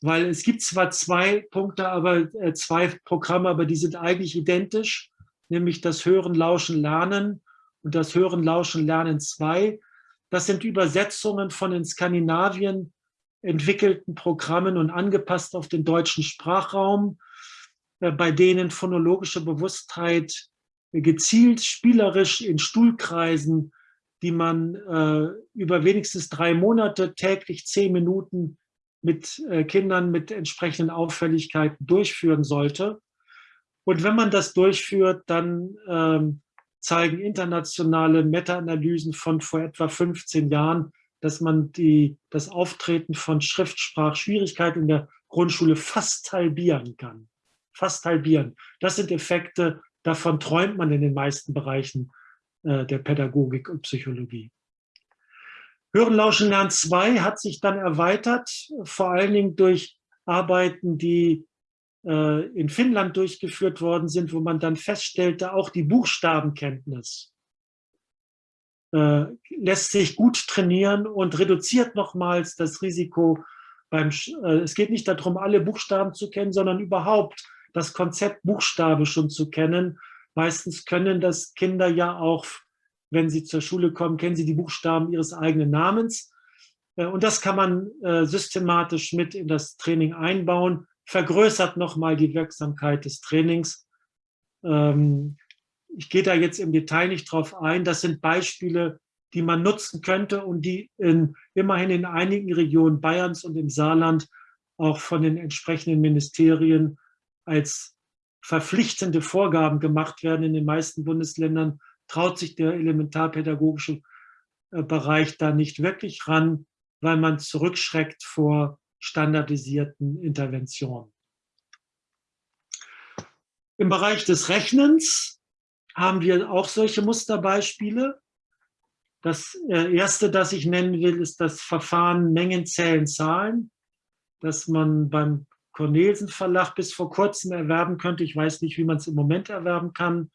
A: weil es gibt zwar zwei Punkte, aber äh, zwei Programme, aber die sind eigentlich identisch, nämlich das Hören, Lauschen, Lernen und das Hören, Lauschen, Lernen 2. Das sind Übersetzungen von in Skandinavien entwickelten Programmen und angepasst auf den deutschen Sprachraum. äh, bei denen phonologische Bewusstheit gezielt spielerisch in Stuhlkreisen, die man äh, über wenigstens drei Monate täglich zehn Minuten mit äh, Kindern mit entsprechenden Auffälligkeiten durchführen sollte. Und wenn man das durchführt, dann ähm, zeigen internationale Meta-Analysen von vor etwa 15 Jahren, dass man die, das Auftreten von Schriftsprachschwierigkeiten in der Grundschule fast halbieren kann. Fast halbieren. Das sind Effekte, davon träumt man in den meisten Bereichen äh, der Pädagogik und Psychologie. Hören, Lauschen, Lernen 2 hat sich dann erweitert, vor allen Dingen durch Arbeiten, die äh, in Finnland durchgeführt worden sind, wo man dann feststellte, auch die Buchstabenkenntnis äh, lässt sich gut trainieren und reduziert nochmals das Risiko beim, äh, es geht nicht darum, alle Buchstaben zu kennen, sondern überhaupt das Konzept Buchstabe schon zu kennen. Meistens können das Kinder ja auch wenn sie zur Schule kommen, kennen sie die Buchstaben ihres eigenen Namens. Äh, und das kann man äh, systematisch mit in das Training einbauen, vergrößert nochmal die Wirksamkeit des Trainings. Ähm, ich gehe da jetzt im Detail nicht drauf ein. Das sind Beispiele, die man nutzen könnte und die in, immerhin in einigen Regionen Bayerns und im Saarland auch von den entsprechenden Ministerien als verpflichtende Vorgaben gemacht werden. In den meisten Bundesländern traut sich der elementarpädagogische äh, Bereich da nicht wirklich ran, weil man zurückschreckt vor standardisierten Interventionen. Im Bereich des Rechnens haben wir auch solche Musterbeispiele. Das äh, erste, das ich nennen will, ist das Verfahren Mengen, Zählen, Zahlen, das man beim Cornelsen Verlag bis vor kurzem erwerben könnte. Ich weiß nicht, wie man es im Moment erwerben kann.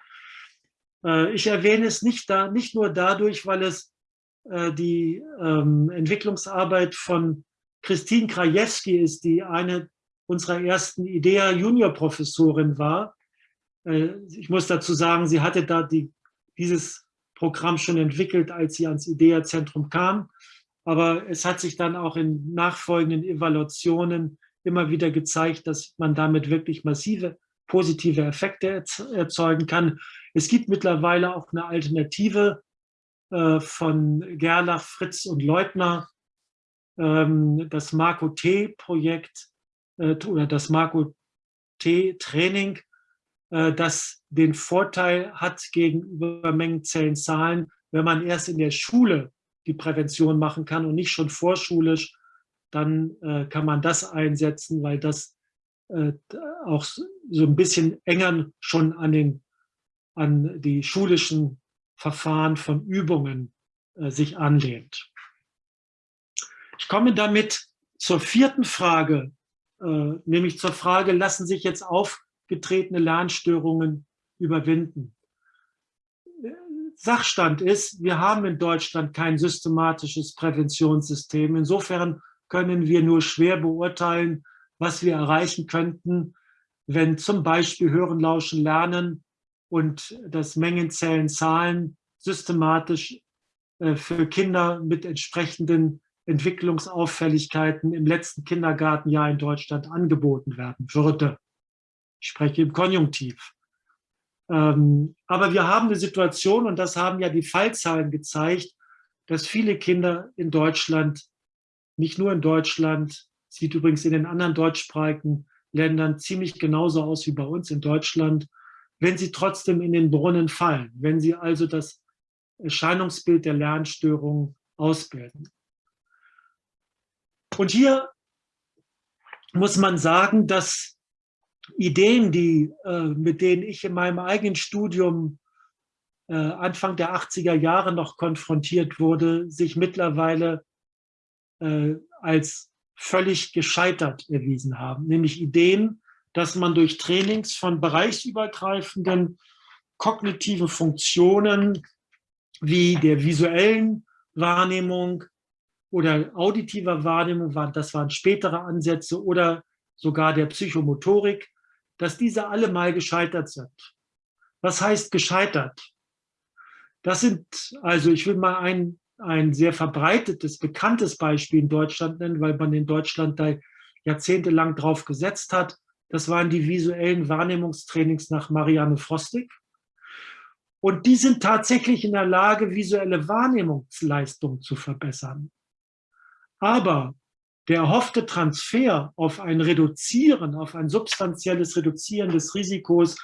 A: Äh, ich erwähne es nicht, da, nicht nur dadurch, weil es äh, die ähm, Entwicklungsarbeit von Christine Krajewski ist, die eine unserer ersten IDEA Junior-Professorin war. Äh, ich muss dazu sagen, sie hatte da die, dieses Programm schon entwickelt, als sie ans IDEA-Zentrum kam. Aber es hat sich dann auch in nachfolgenden Evaluationen immer wieder gezeigt, dass man damit wirklich massive positive Effekte erzeugen kann. Es gibt mittlerweile auch eine Alternative äh, von Gerlach, Fritz und Leutner, ähm, das Marco T-Projekt äh, oder das Marco T-Training, äh, das den Vorteil hat gegenüber Mengenzellen Zahlen, wenn man erst in der Schule die Prävention machen kann und nicht schon vorschulisch, dann kann man das einsetzen, weil das auch so ein bisschen enger schon an den an die schulischen Verfahren von Übungen äh, sich anlehnt. Ich komme damit zur vierten Frage, äh, nämlich zur Frage, lassen sich jetzt aufgetretene Lernstörungen überwinden? Sachstand ist, wir haben in Deutschland kein systematisches Präventionssystem. Insofern können wir nur schwer beurteilen, was wir erreichen könnten, wenn zum Beispiel Hören, Lauschen, Lernen und das Mengenzählen Zahlen systematisch äh, für Kinder mit entsprechenden Entwicklungsauffälligkeiten im letzten Kindergartenjahr in Deutschland angeboten werden würde. Ich spreche im Konjunktiv. Ähm, aber wir haben eine Situation, und das haben ja die Fallzahlen gezeigt, dass viele Kinder in Deutschland, nicht nur in Deutschland, sieht übrigens in den anderen deutschsprachigen Ländern ziemlich genauso aus wie bei uns in Deutschland, wenn sie trotzdem in den Brunnen fallen, wenn sie also das Erscheinungsbild der Lernstörung ausbilden. Und hier muss man sagen, dass Ideen, die, äh, mit denen ich in meinem eigenen Studium äh, Anfang der 80er Jahre noch konfrontiert wurde, sich mittlerweile äh, als völlig gescheitert erwiesen haben. Nämlich Ideen, dass man durch Trainings von bereichsübergreifenden kognitiven Funktionen wie der visuellen Wahrnehmung oder auditiver Wahrnehmung, das waren spätere Ansätze, oder sogar der Psychomotorik, dass diese alle mal gescheitert sind. Was heißt gescheitert? Das sind, also ich will mal ein, ein sehr verbreitetes, bekanntes Beispiel in Deutschland nennen, weil man in Deutschland da jahrzehntelang drauf gesetzt hat. Das waren die visuellen Wahrnehmungstrainings nach Marianne Frostig. Und die sind tatsächlich in der Lage, visuelle Wahrnehmungsleistung zu verbessern. Aber der erhoffte Transfer auf ein Reduzieren, auf ein substanzielles Reduzieren des Risikos,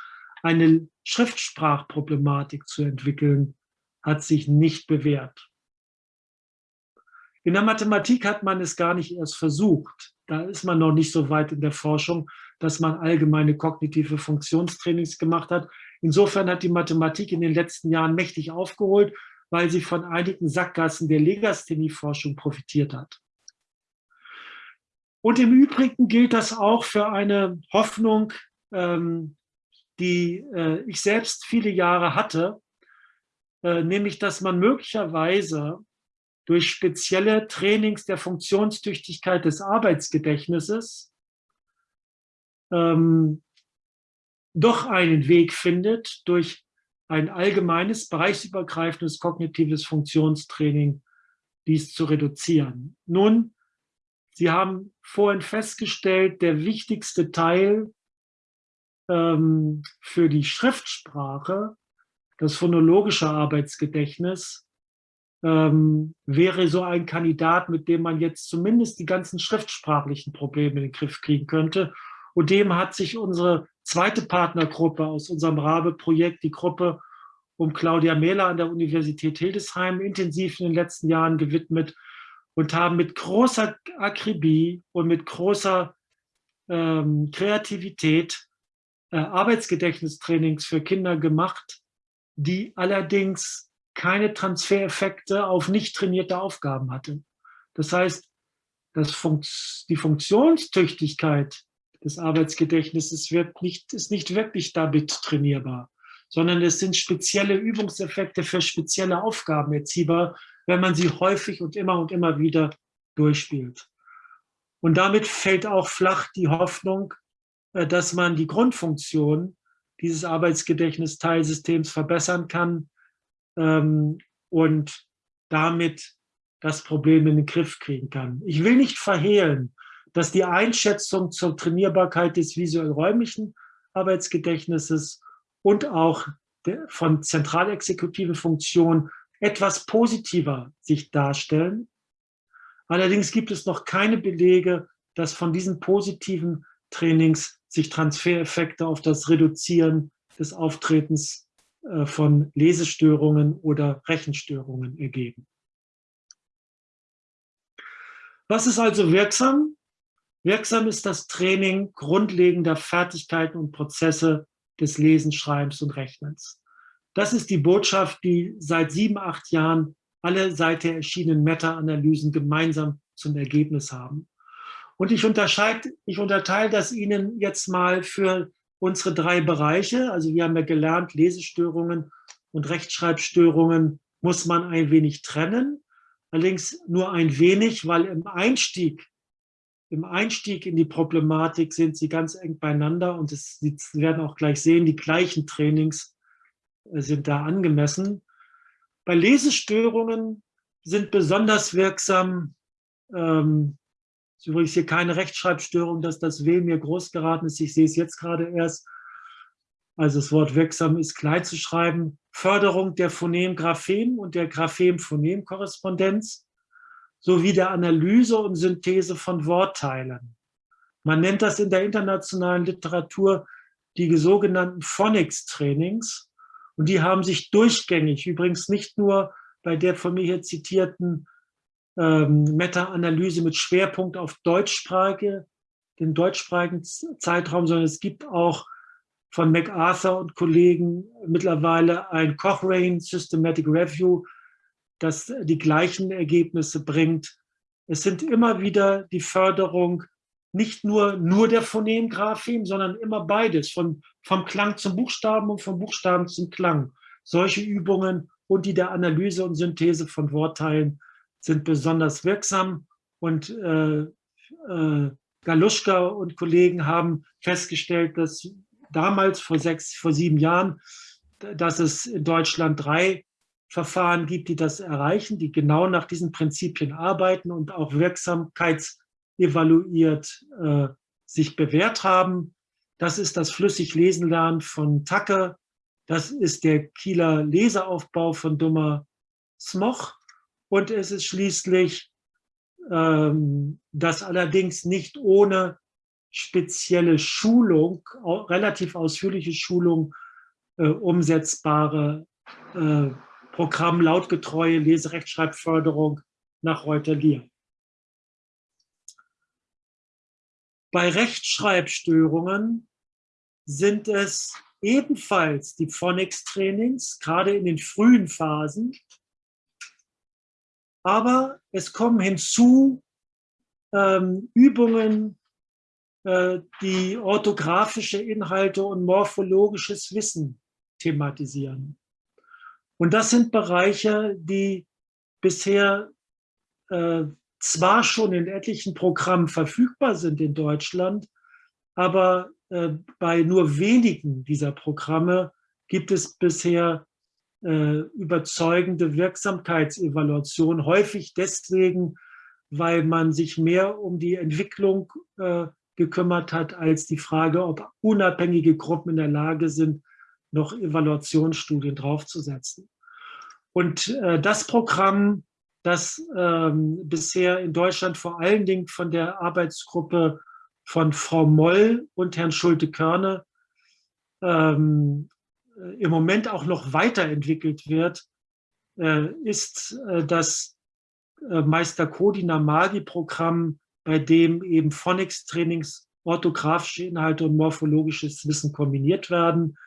A: eine Schriftsprachproblematik zu entwickeln, hat sich nicht bewährt. In der Mathematik hat man es gar nicht erst versucht. Da ist man noch nicht so weit in der Forschung, dass man allgemeine kognitive Funktionstrainings gemacht hat. Insofern hat die Mathematik in den letzten Jahren mächtig aufgeholt, weil sie von einigen Sackgassen der Legasthenie-Forschung profitiert hat. Und im Übrigen gilt das auch für eine Hoffnung, ähm, die äh, ich selbst viele Jahre hatte, äh, nämlich dass man möglicherweise durch spezielle Trainings der Funktionstüchtigkeit des Arbeitsgedächtnisses ähm, doch einen Weg findet, durch ein allgemeines, bereichsübergreifendes kognitives Funktionstraining dies zu reduzieren. Nun, Sie haben vorhin festgestellt, der wichtigste Teil ähm, für die Schriftsprache, das phonologische Arbeitsgedächtnis, ähm, wäre so ein Kandidat, mit dem man jetzt zumindest die ganzen schriftsprachlichen Probleme in den Griff kriegen könnte. Und dem hat sich unsere zweite Partnergruppe aus unserem RABE-Projekt, die Gruppe um Claudia Mehler an der Universität Hildesheim, intensiv in den letzten Jahren gewidmet und haben mit großer Akribie und mit großer ähm, Kreativität äh, Arbeitsgedächtnistrainings für Kinder gemacht, die allerdings keine Transfereffekte auf nicht trainierte Aufgaben hatte. Das heißt, das Funkt, die Funktionstüchtigkeit des Arbeitsgedächtnisses wird nicht, ist nicht wirklich damit trainierbar, sondern es sind spezielle Übungseffekte für spezielle Aufgaben erziehbar, wenn man sie häufig und immer und immer wieder durchspielt. Und damit fällt auch flach die Hoffnung, äh, dass man die Grundfunktion dieses Arbeitsgedächtnisteilsystems verbessern kann, ähm, und damit das Problem in den Griff kriegen kann. Ich will nicht verhehlen, dass die Einschätzung zur Trainierbarkeit des visuell-räumlichen Arbeitsgedächtnisses und auch von zentralexekutiven Funktionen etwas positiver sich darstellen. Allerdings gibt es noch keine Belege, dass von diesen positiven Trainings sich Transfereffekte auf das Reduzieren des Auftretens von Lesestörungen oder Rechenstörungen ergeben. Was ist also wirksam? Wirksam ist das Training grundlegender Fertigkeiten und Prozesse des Lesens, Schreibens und Rechnens. Das ist die Botschaft, die seit sieben, acht Jahren alle seither erschienenen Meta-Analysen gemeinsam zum Ergebnis haben. Und ich, ich unterteile das Ihnen jetzt mal für unsere drei Bereiche. Also wir haben ja gelernt, Lesestörungen und Rechtschreibstörungen muss man ein wenig trennen. Allerdings nur ein wenig, weil im Einstieg, im Einstieg in die Problematik sind sie ganz eng beieinander und es, Sie werden auch gleich sehen, die gleichen Trainings äh, sind da angemessen. Bei Lesestörungen sind besonders wirksam ähm, ist übrigens hier keine Rechtschreibstörung, dass das W mir groß geraten ist. Ich sehe es jetzt gerade erst. Also das Wort wirksam ist klein zu schreiben. Förderung der Phonem-Graphem und der Graphem-Phonem-Korrespondenz sowie der Analyse und Synthese von Wortteilen. Man nennt das in der internationalen Literatur die sogenannten Phonics-Trainings. Und die haben sich durchgängig, übrigens nicht nur bei der von mir hier zitierten ähm, Meta-Analyse mit Schwerpunkt auf Deutschsprache, den deutschsprachigen Zeitraum, sondern es gibt auch von MacArthur und Kollegen mittlerweile ein Cochrane Systematic Review, das die gleichen Ergebnisse bringt. Es sind immer wieder die Förderung nicht nur, nur der Phonemgraphem, sondern immer beides, von, vom Klang zum Buchstaben und vom Buchstaben zum Klang. Solche Übungen und die der Analyse und Synthese von Wortteilen sind besonders wirksam und äh, äh, Galuschka und Kollegen haben festgestellt, dass damals vor sechs, vor sieben Jahren, dass es in Deutschland drei Verfahren gibt, die das erreichen, die genau nach diesen Prinzipien arbeiten und auch wirksamkeitsevaluiert äh, sich bewährt haben. Das ist das flüssig Lesen lernen von Tacke. Das ist der Kieler Leseaufbau von Dummer Smoch. Und es ist schließlich ähm, das allerdings nicht ohne spezielle Schulung, relativ ausführliche Schulung, äh, umsetzbare äh, Programm lautgetreue Leserechtschreibförderung nach Reuter-Lier. Bei Rechtschreibstörungen sind es ebenfalls die Phonics-Trainings, gerade in den frühen Phasen. Aber es kommen hinzu ähm, Übungen, äh, die orthografische Inhalte und morphologisches Wissen thematisieren. Und das sind Bereiche, die bisher äh, zwar schon in etlichen Programmen verfügbar sind in Deutschland, aber äh, bei nur wenigen dieser Programme gibt es bisher äh, überzeugende Wirksamkeitsevaluation, häufig deswegen, weil man sich mehr um die Entwicklung äh, gekümmert hat, als die Frage, ob unabhängige Gruppen in der Lage sind, noch Evaluationsstudien draufzusetzen. Und äh, das Programm das ähm, bisher in Deutschland vor allen Dingen von der Arbeitsgruppe von Frau Moll und Herrn Schulte-Körne ähm, äh, im Moment auch noch weiterentwickelt wird, äh, ist äh, das äh, Meister Kodina Magi-Programm, bei dem eben Phonics-Trainings, orthografische Inhalte und morphologisches Wissen kombiniert werden.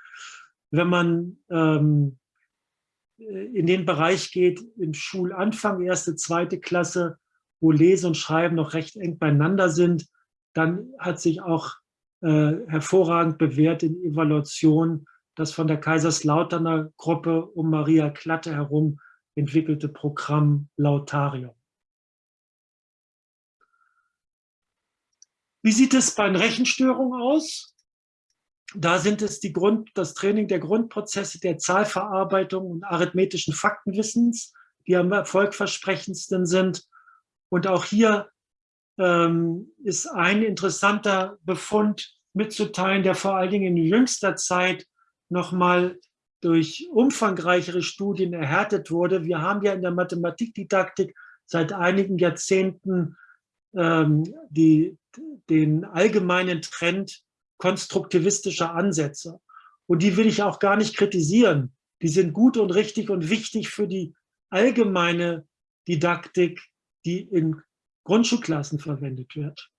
A: Wenn man ähm, in den Bereich geht, im Schulanfang, erste, zweite Klasse, wo Lesen und Schreiben noch recht eng beieinander sind, dann hat sich auch äh, hervorragend bewährt in Evaluation das von der Kaiserslauterner Gruppe um Maria Klatte herum entwickelte Programm Lautarium. Wie sieht es bei Rechenstörungen aus? Da sind es die Grund, das Training der Grundprozesse der Zahlverarbeitung und arithmetischen Faktenwissens, die am erfolgversprechendsten sind. Und auch hier ähm, ist ein interessanter Befund mitzuteilen, der vor allen Dingen in jüngster Zeit nochmal durch umfangreichere Studien erhärtet wurde. Wir haben ja in der Mathematikdidaktik seit einigen Jahrzehnten ähm, die, den allgemeinen Trend konstruktivistischer Ansätze. Und die will ich auch gar nicht kritisieren. Die sind gut und richtig und wichtig für die allgemeine Didaktik, die in Grundschulklassen verwendet wird.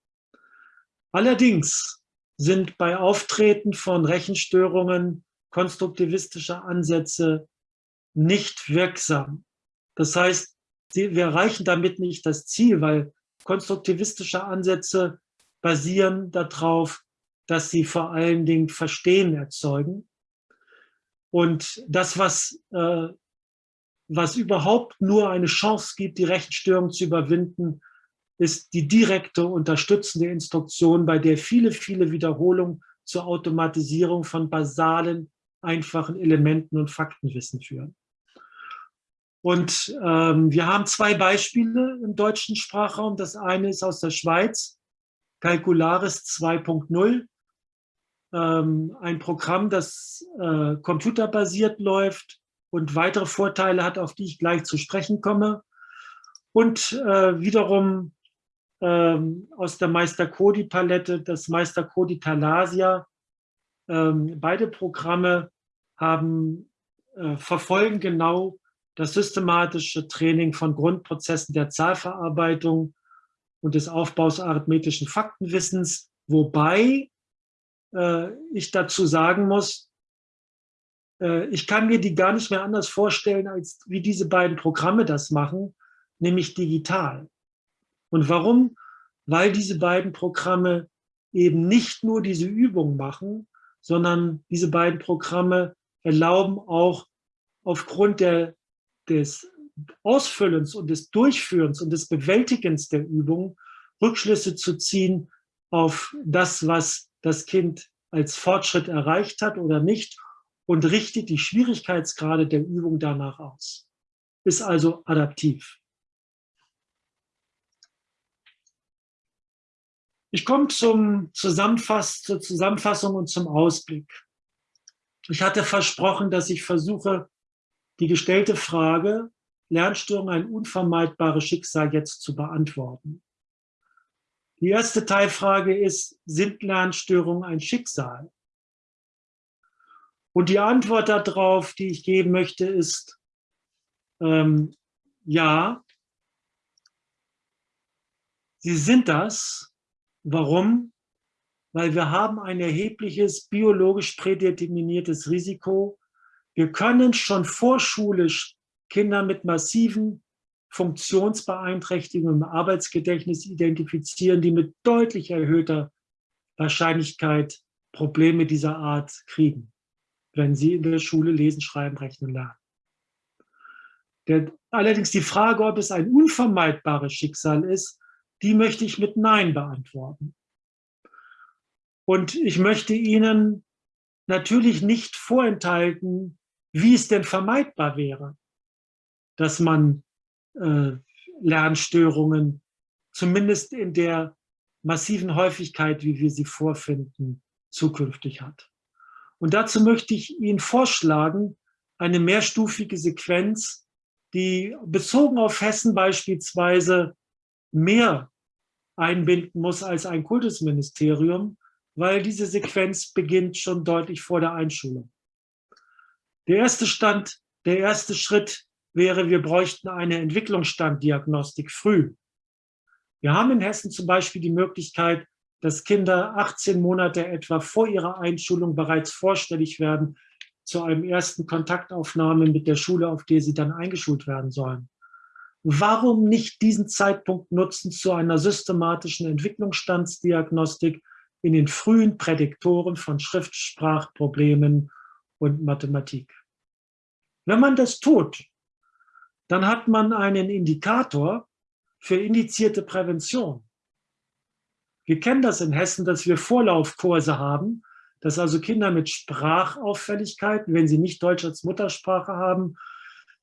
A: Allerdings sind bei Auftreten von Rechenstörungen konstruktivistische Ansätze nicht wirksam. Das heißt, wir erreichen damit nicht das Ziel, weil konstruktivistische Ansätze basieren darauf, dass sie vor allen Dingen Verstehen erzeugen. Und das, was, äh, was überhaupt nur eine Chance gibt, die Rechenstörung zu überwinden, ist die direkte unterstützende Instruktion, bei der viele, viele Wiederholungen zur Automatisierung von basalen, einfachen Elementen und Faktenwissen führen. Und ähm, wir haben zwei Beispiele im deutschen Sprachraum. Das eine ist aus der Schweiz, Calcularis 2.0 ähm, ein Programm, das äh, computerbasiert läuft und weitere Vorteile hat, auf die ich gleich zu sprechen komme. Und äh, wiederum ähm, aus der Meister Cody Palette das Meister Cody Talasia. Ähm, beide Programme haben, äh, verfolgen genau das systematische Training von Grundprozessen der Zahlverarbeitung und des Aufbaus arithmetischen Faktenwissens, wobei äh, ich dazu sagen muss, äh, ich kann mir die gar nicht mehr anders vorstellen, als wie diese beiden Programme das machen, nämlich digital. Und warum? Weil diese beiden Programme eben nicht nur diese Übung machen, sondern diese beiden Programme erlauben auch aufgrund der, des Ausfüllens und des Durchführens und des Bewältigens der Übung Rückschlüsse zu ziehen auf das, was das Kind als Fortschritt erreicht hat oder nicht und richtet die Schwierigkeitsgrade der Übung danach aus. Ist also adaptiv. Ich komme zum Zusammenfass zur Zusammenfassung und zum Ausblick. Ich hatte versprochen, dass ich versuche, die gestellte Frage, Lernstörung ein unvermeidbares Schicksal jetzt zu beantworten. Die erste Teilfrage ist, sind Lernstörungen ein Schicksal? Und die Antwort darauf, die ich geben möchte, ist ähm, ja, sie sind das. Warum? Weil wir haben ein erhebliches biologisch prädeterminiertes Risiko. Wir können schon vorschulisch Kinder mit massiven Funktionsbeeinträchtigungen im Arbeitsgedächtnis identifizieren, die mit deutlich erhöhter Wahrscheinlichkeit Probleme dieser Art kriegen wenn sie in der Schule lesen, schreiben, rechnen lernen. Der, allerdings die Frage, ob es ein unvermeidbares Schicksal ist, die möchte ich mit Nein beantworten. Und ich möchte Ihnen natürlich nicht vorenthalten, wie es denn vermeidbar wäre, dass man äh, Lernstörungen zumindest in der massiven Häufigkeit, wie wir sie vorfinden, zukünftig hat. Und dazu möchte ich Ihnen vorschlagen, eine mehrstufige Sequenz, die bezogen auf Hessen beispielsweise mehr einbinden muss als ein Kultusministerium, weil diese Sequenz beginnt schon deutlich vor der Einschulung. Der erste Stand, der erste Schritt wäre, wir bräuchten eine Entwicklungsstanddiagnostik früh. Wir haben in Hessen zum Beispiel die Möglichkeit, dass Kinder 18 Monate etwa vor ihrer Einschulung bereits vorstellig werden zu einem ersten Kontaktaufnahme mit der Schule, auf der sie dann eingeschult werden sollen. Warum nicht diesen Zeitpunkt nutzen zu einer systematischen Entwicklungsstandsdiagnostik in den frühen Prädiktoren von Schriftsprachproblemen und Mathematik? Wenn man das tut, dann hat man einen Indikator für indizierte Prävention. Wir kennen das in Hessen, dass wir Vorlaufkurse haben, dass also Kinder mit Sprachauffälligkeiten, wenn sie nicht Deutsch als Muttersprache haben,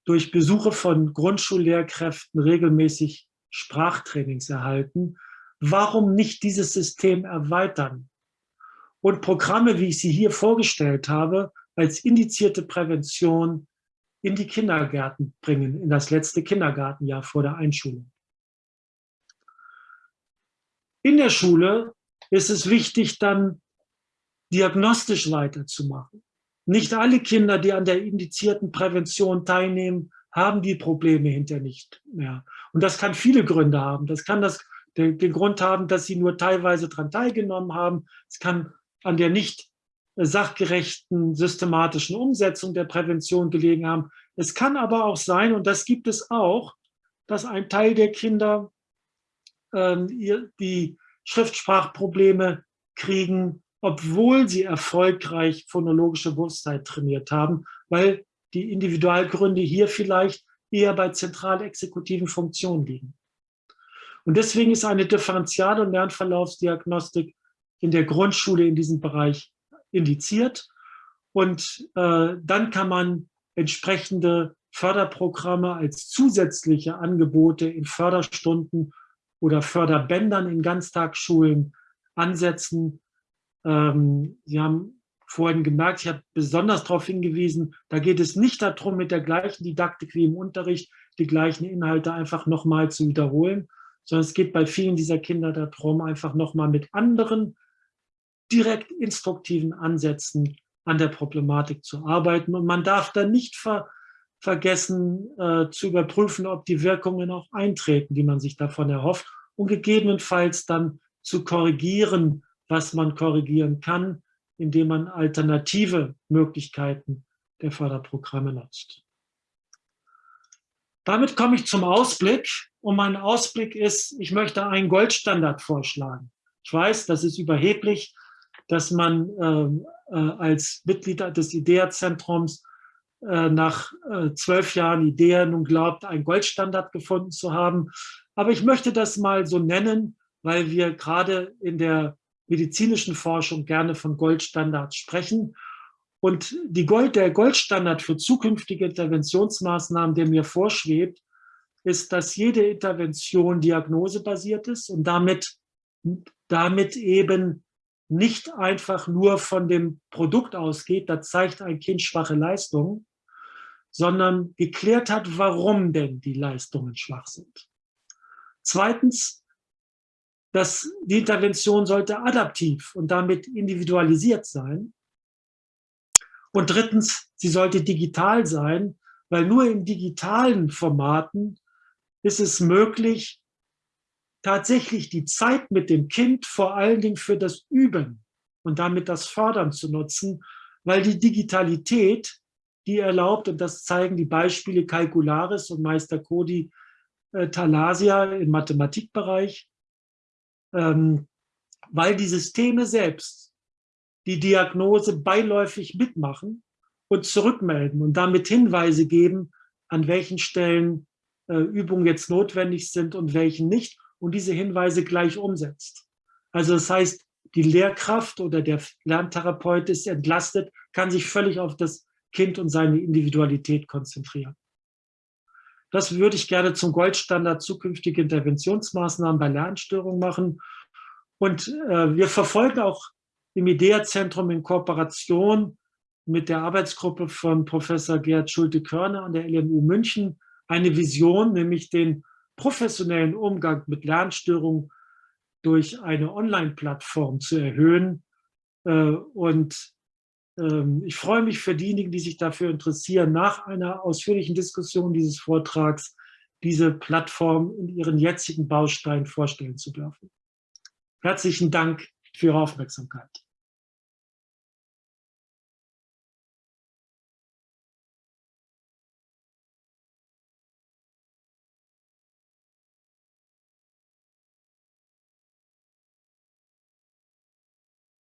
A: durch Besuche von Grundschullehrkräften regelmäßig Sprachtrainings erhalten. Warum nicht dieses System erweitern? Und Programme, wie ich sie hier vorgestellt habe, als indizierte Prävention in die Kindergärten bringen, in das letzte Kindergartenjahr vor der Einschulung. In der Schule ist es wichtig, dann diagnostisch weiterzumachen. Nicht alle Kinder, die an der indizierten Prävention teilnehmen, haben die Probleme hinter nicht mehr. Und das kann viele Gründe haben. Das kann das, den, den Grund haben, dass sie nur teilweise daran teilgenommen haben. Es kann an der nicht sachgerechten systematischen Umsetzung der Prävention gelegen haben. Es kann aber auch sein, und das gibt es auch, dass ein Teil der Kinder ähm, die Schriftsprachprobleme kriegen, obwohl sie erfolgreich phonologische Bewusstheit trainiert haben, weil die Individualgründe hier vielleicht eher bei zentral exekutiven Funktionen liegen. Und deswegen ist eine Differential- und Lernverlaufsdiagnostik in der Grundschule in diesem Bereich indiziert. Und äh, dann kann man entsprechende Förderprogramme als zusätzliche Angebote in Förderstunden oder Förderbändern in Ganztagsschulen ansetzen. Ähm, Sie haben vorhin gemerkt, ich habe besonders darauf hingewiesen, da geht es nicht darum, mit der gleichen Didaktik wie im Unterricht die gleichen Inhalte einfach nochmal zu wiederholen, sondern es geht bei vielen dieser Kinder darum, einfach nochmal mit anderen direkt instruktiven Ansätzen an der Problematik zu arbeiten. Und man darf da nicht ver vergessen äh, zu überprüfen, ob die Wirkungen auch eintreten, die man sich davon erhofft und gegebenenfalls dann zu korrigieren, was man korrigieren kann, indem man alternative Möglichkeiten der Förderprogramme nutzt. Damit komme ich zum Ausblick. Und mein Ausblick ist, ich möchte einen Goldstandard vorschlagen. Ich weiß, das ist überheblich, dass man äh, äh, als Mitglied des IDEA-Zentrums äh, nach äh, zwölf Jahren IDEA nun glaubt, einen Goldstandard gefunden zu haben. Aber ich möchte das mal so nennen, weil wir gerade in der medizinischen Forschung gerne von Goldstandards sprechen. Und die Gold, der Goldstandard für zukünftige Interventionsmaßnahmen, der mir vorschwebt, ist, dass jede Intervention diagnosebasiert ist und damit damit eben nicht einfach nur von dem Produkt ausgeht, da zeigt ein Kind schwache Leistungen, sondern geklärt hat, warum denn die Leistungen schwach sind. Zweitens, dass die Intervention sollte adaptiv und damit individualisiert sein. Und drittens, sie sollte digital sein, weil nur in digitalen Formaten ist es möglich, tatsächlich die Zeit mit dem Kind vor allen Dingen für das Üben und damit das Fördern zu nutzen, weil die Digitalität, die erlaubt, und das zeigen die Beispiele Calcularis und Meister Cody äh, Thalasia im Mathematikbereich, ähm, weil die Systeme selbst die Diagnose beiläufig mitmachen und zurückmelden und damit Hinweise geben, an welchen Stellen äh, Übungen jetzt notwendig sind und welchen nicht und diese Hinweise gleich umsetzt. Also das heißt, die Lehrkraft oder der Lerntherapeut ist entlastet, kann sich völlig auf das Kind und seine Individualität konzentrieren. Das würde ich gerne zum Goldstandard zukünftige Interventionsmaßnahmen bei Lernstörungen machen. Und äh, wir verfolgen auch im IDEA-Zentrum in Kooperation mit der Arbeitsgruppe von Professor Gerd Schulte-Körner an der LMU München eine Vision, nämlich den professionellen Umgang mit Lernstörungen durch eine Online-Plattform zu erhöhen. Äh, und ich freue mich für diejenigen, die sich dafür interessieren, nach einer ausführlichen Diskussion dieses Vortrags diese Plattform in ihren jetzigen Bausteinen vorstellen zu dürfen. Herzlichen Dank für Ihre Aufmerksamkeit.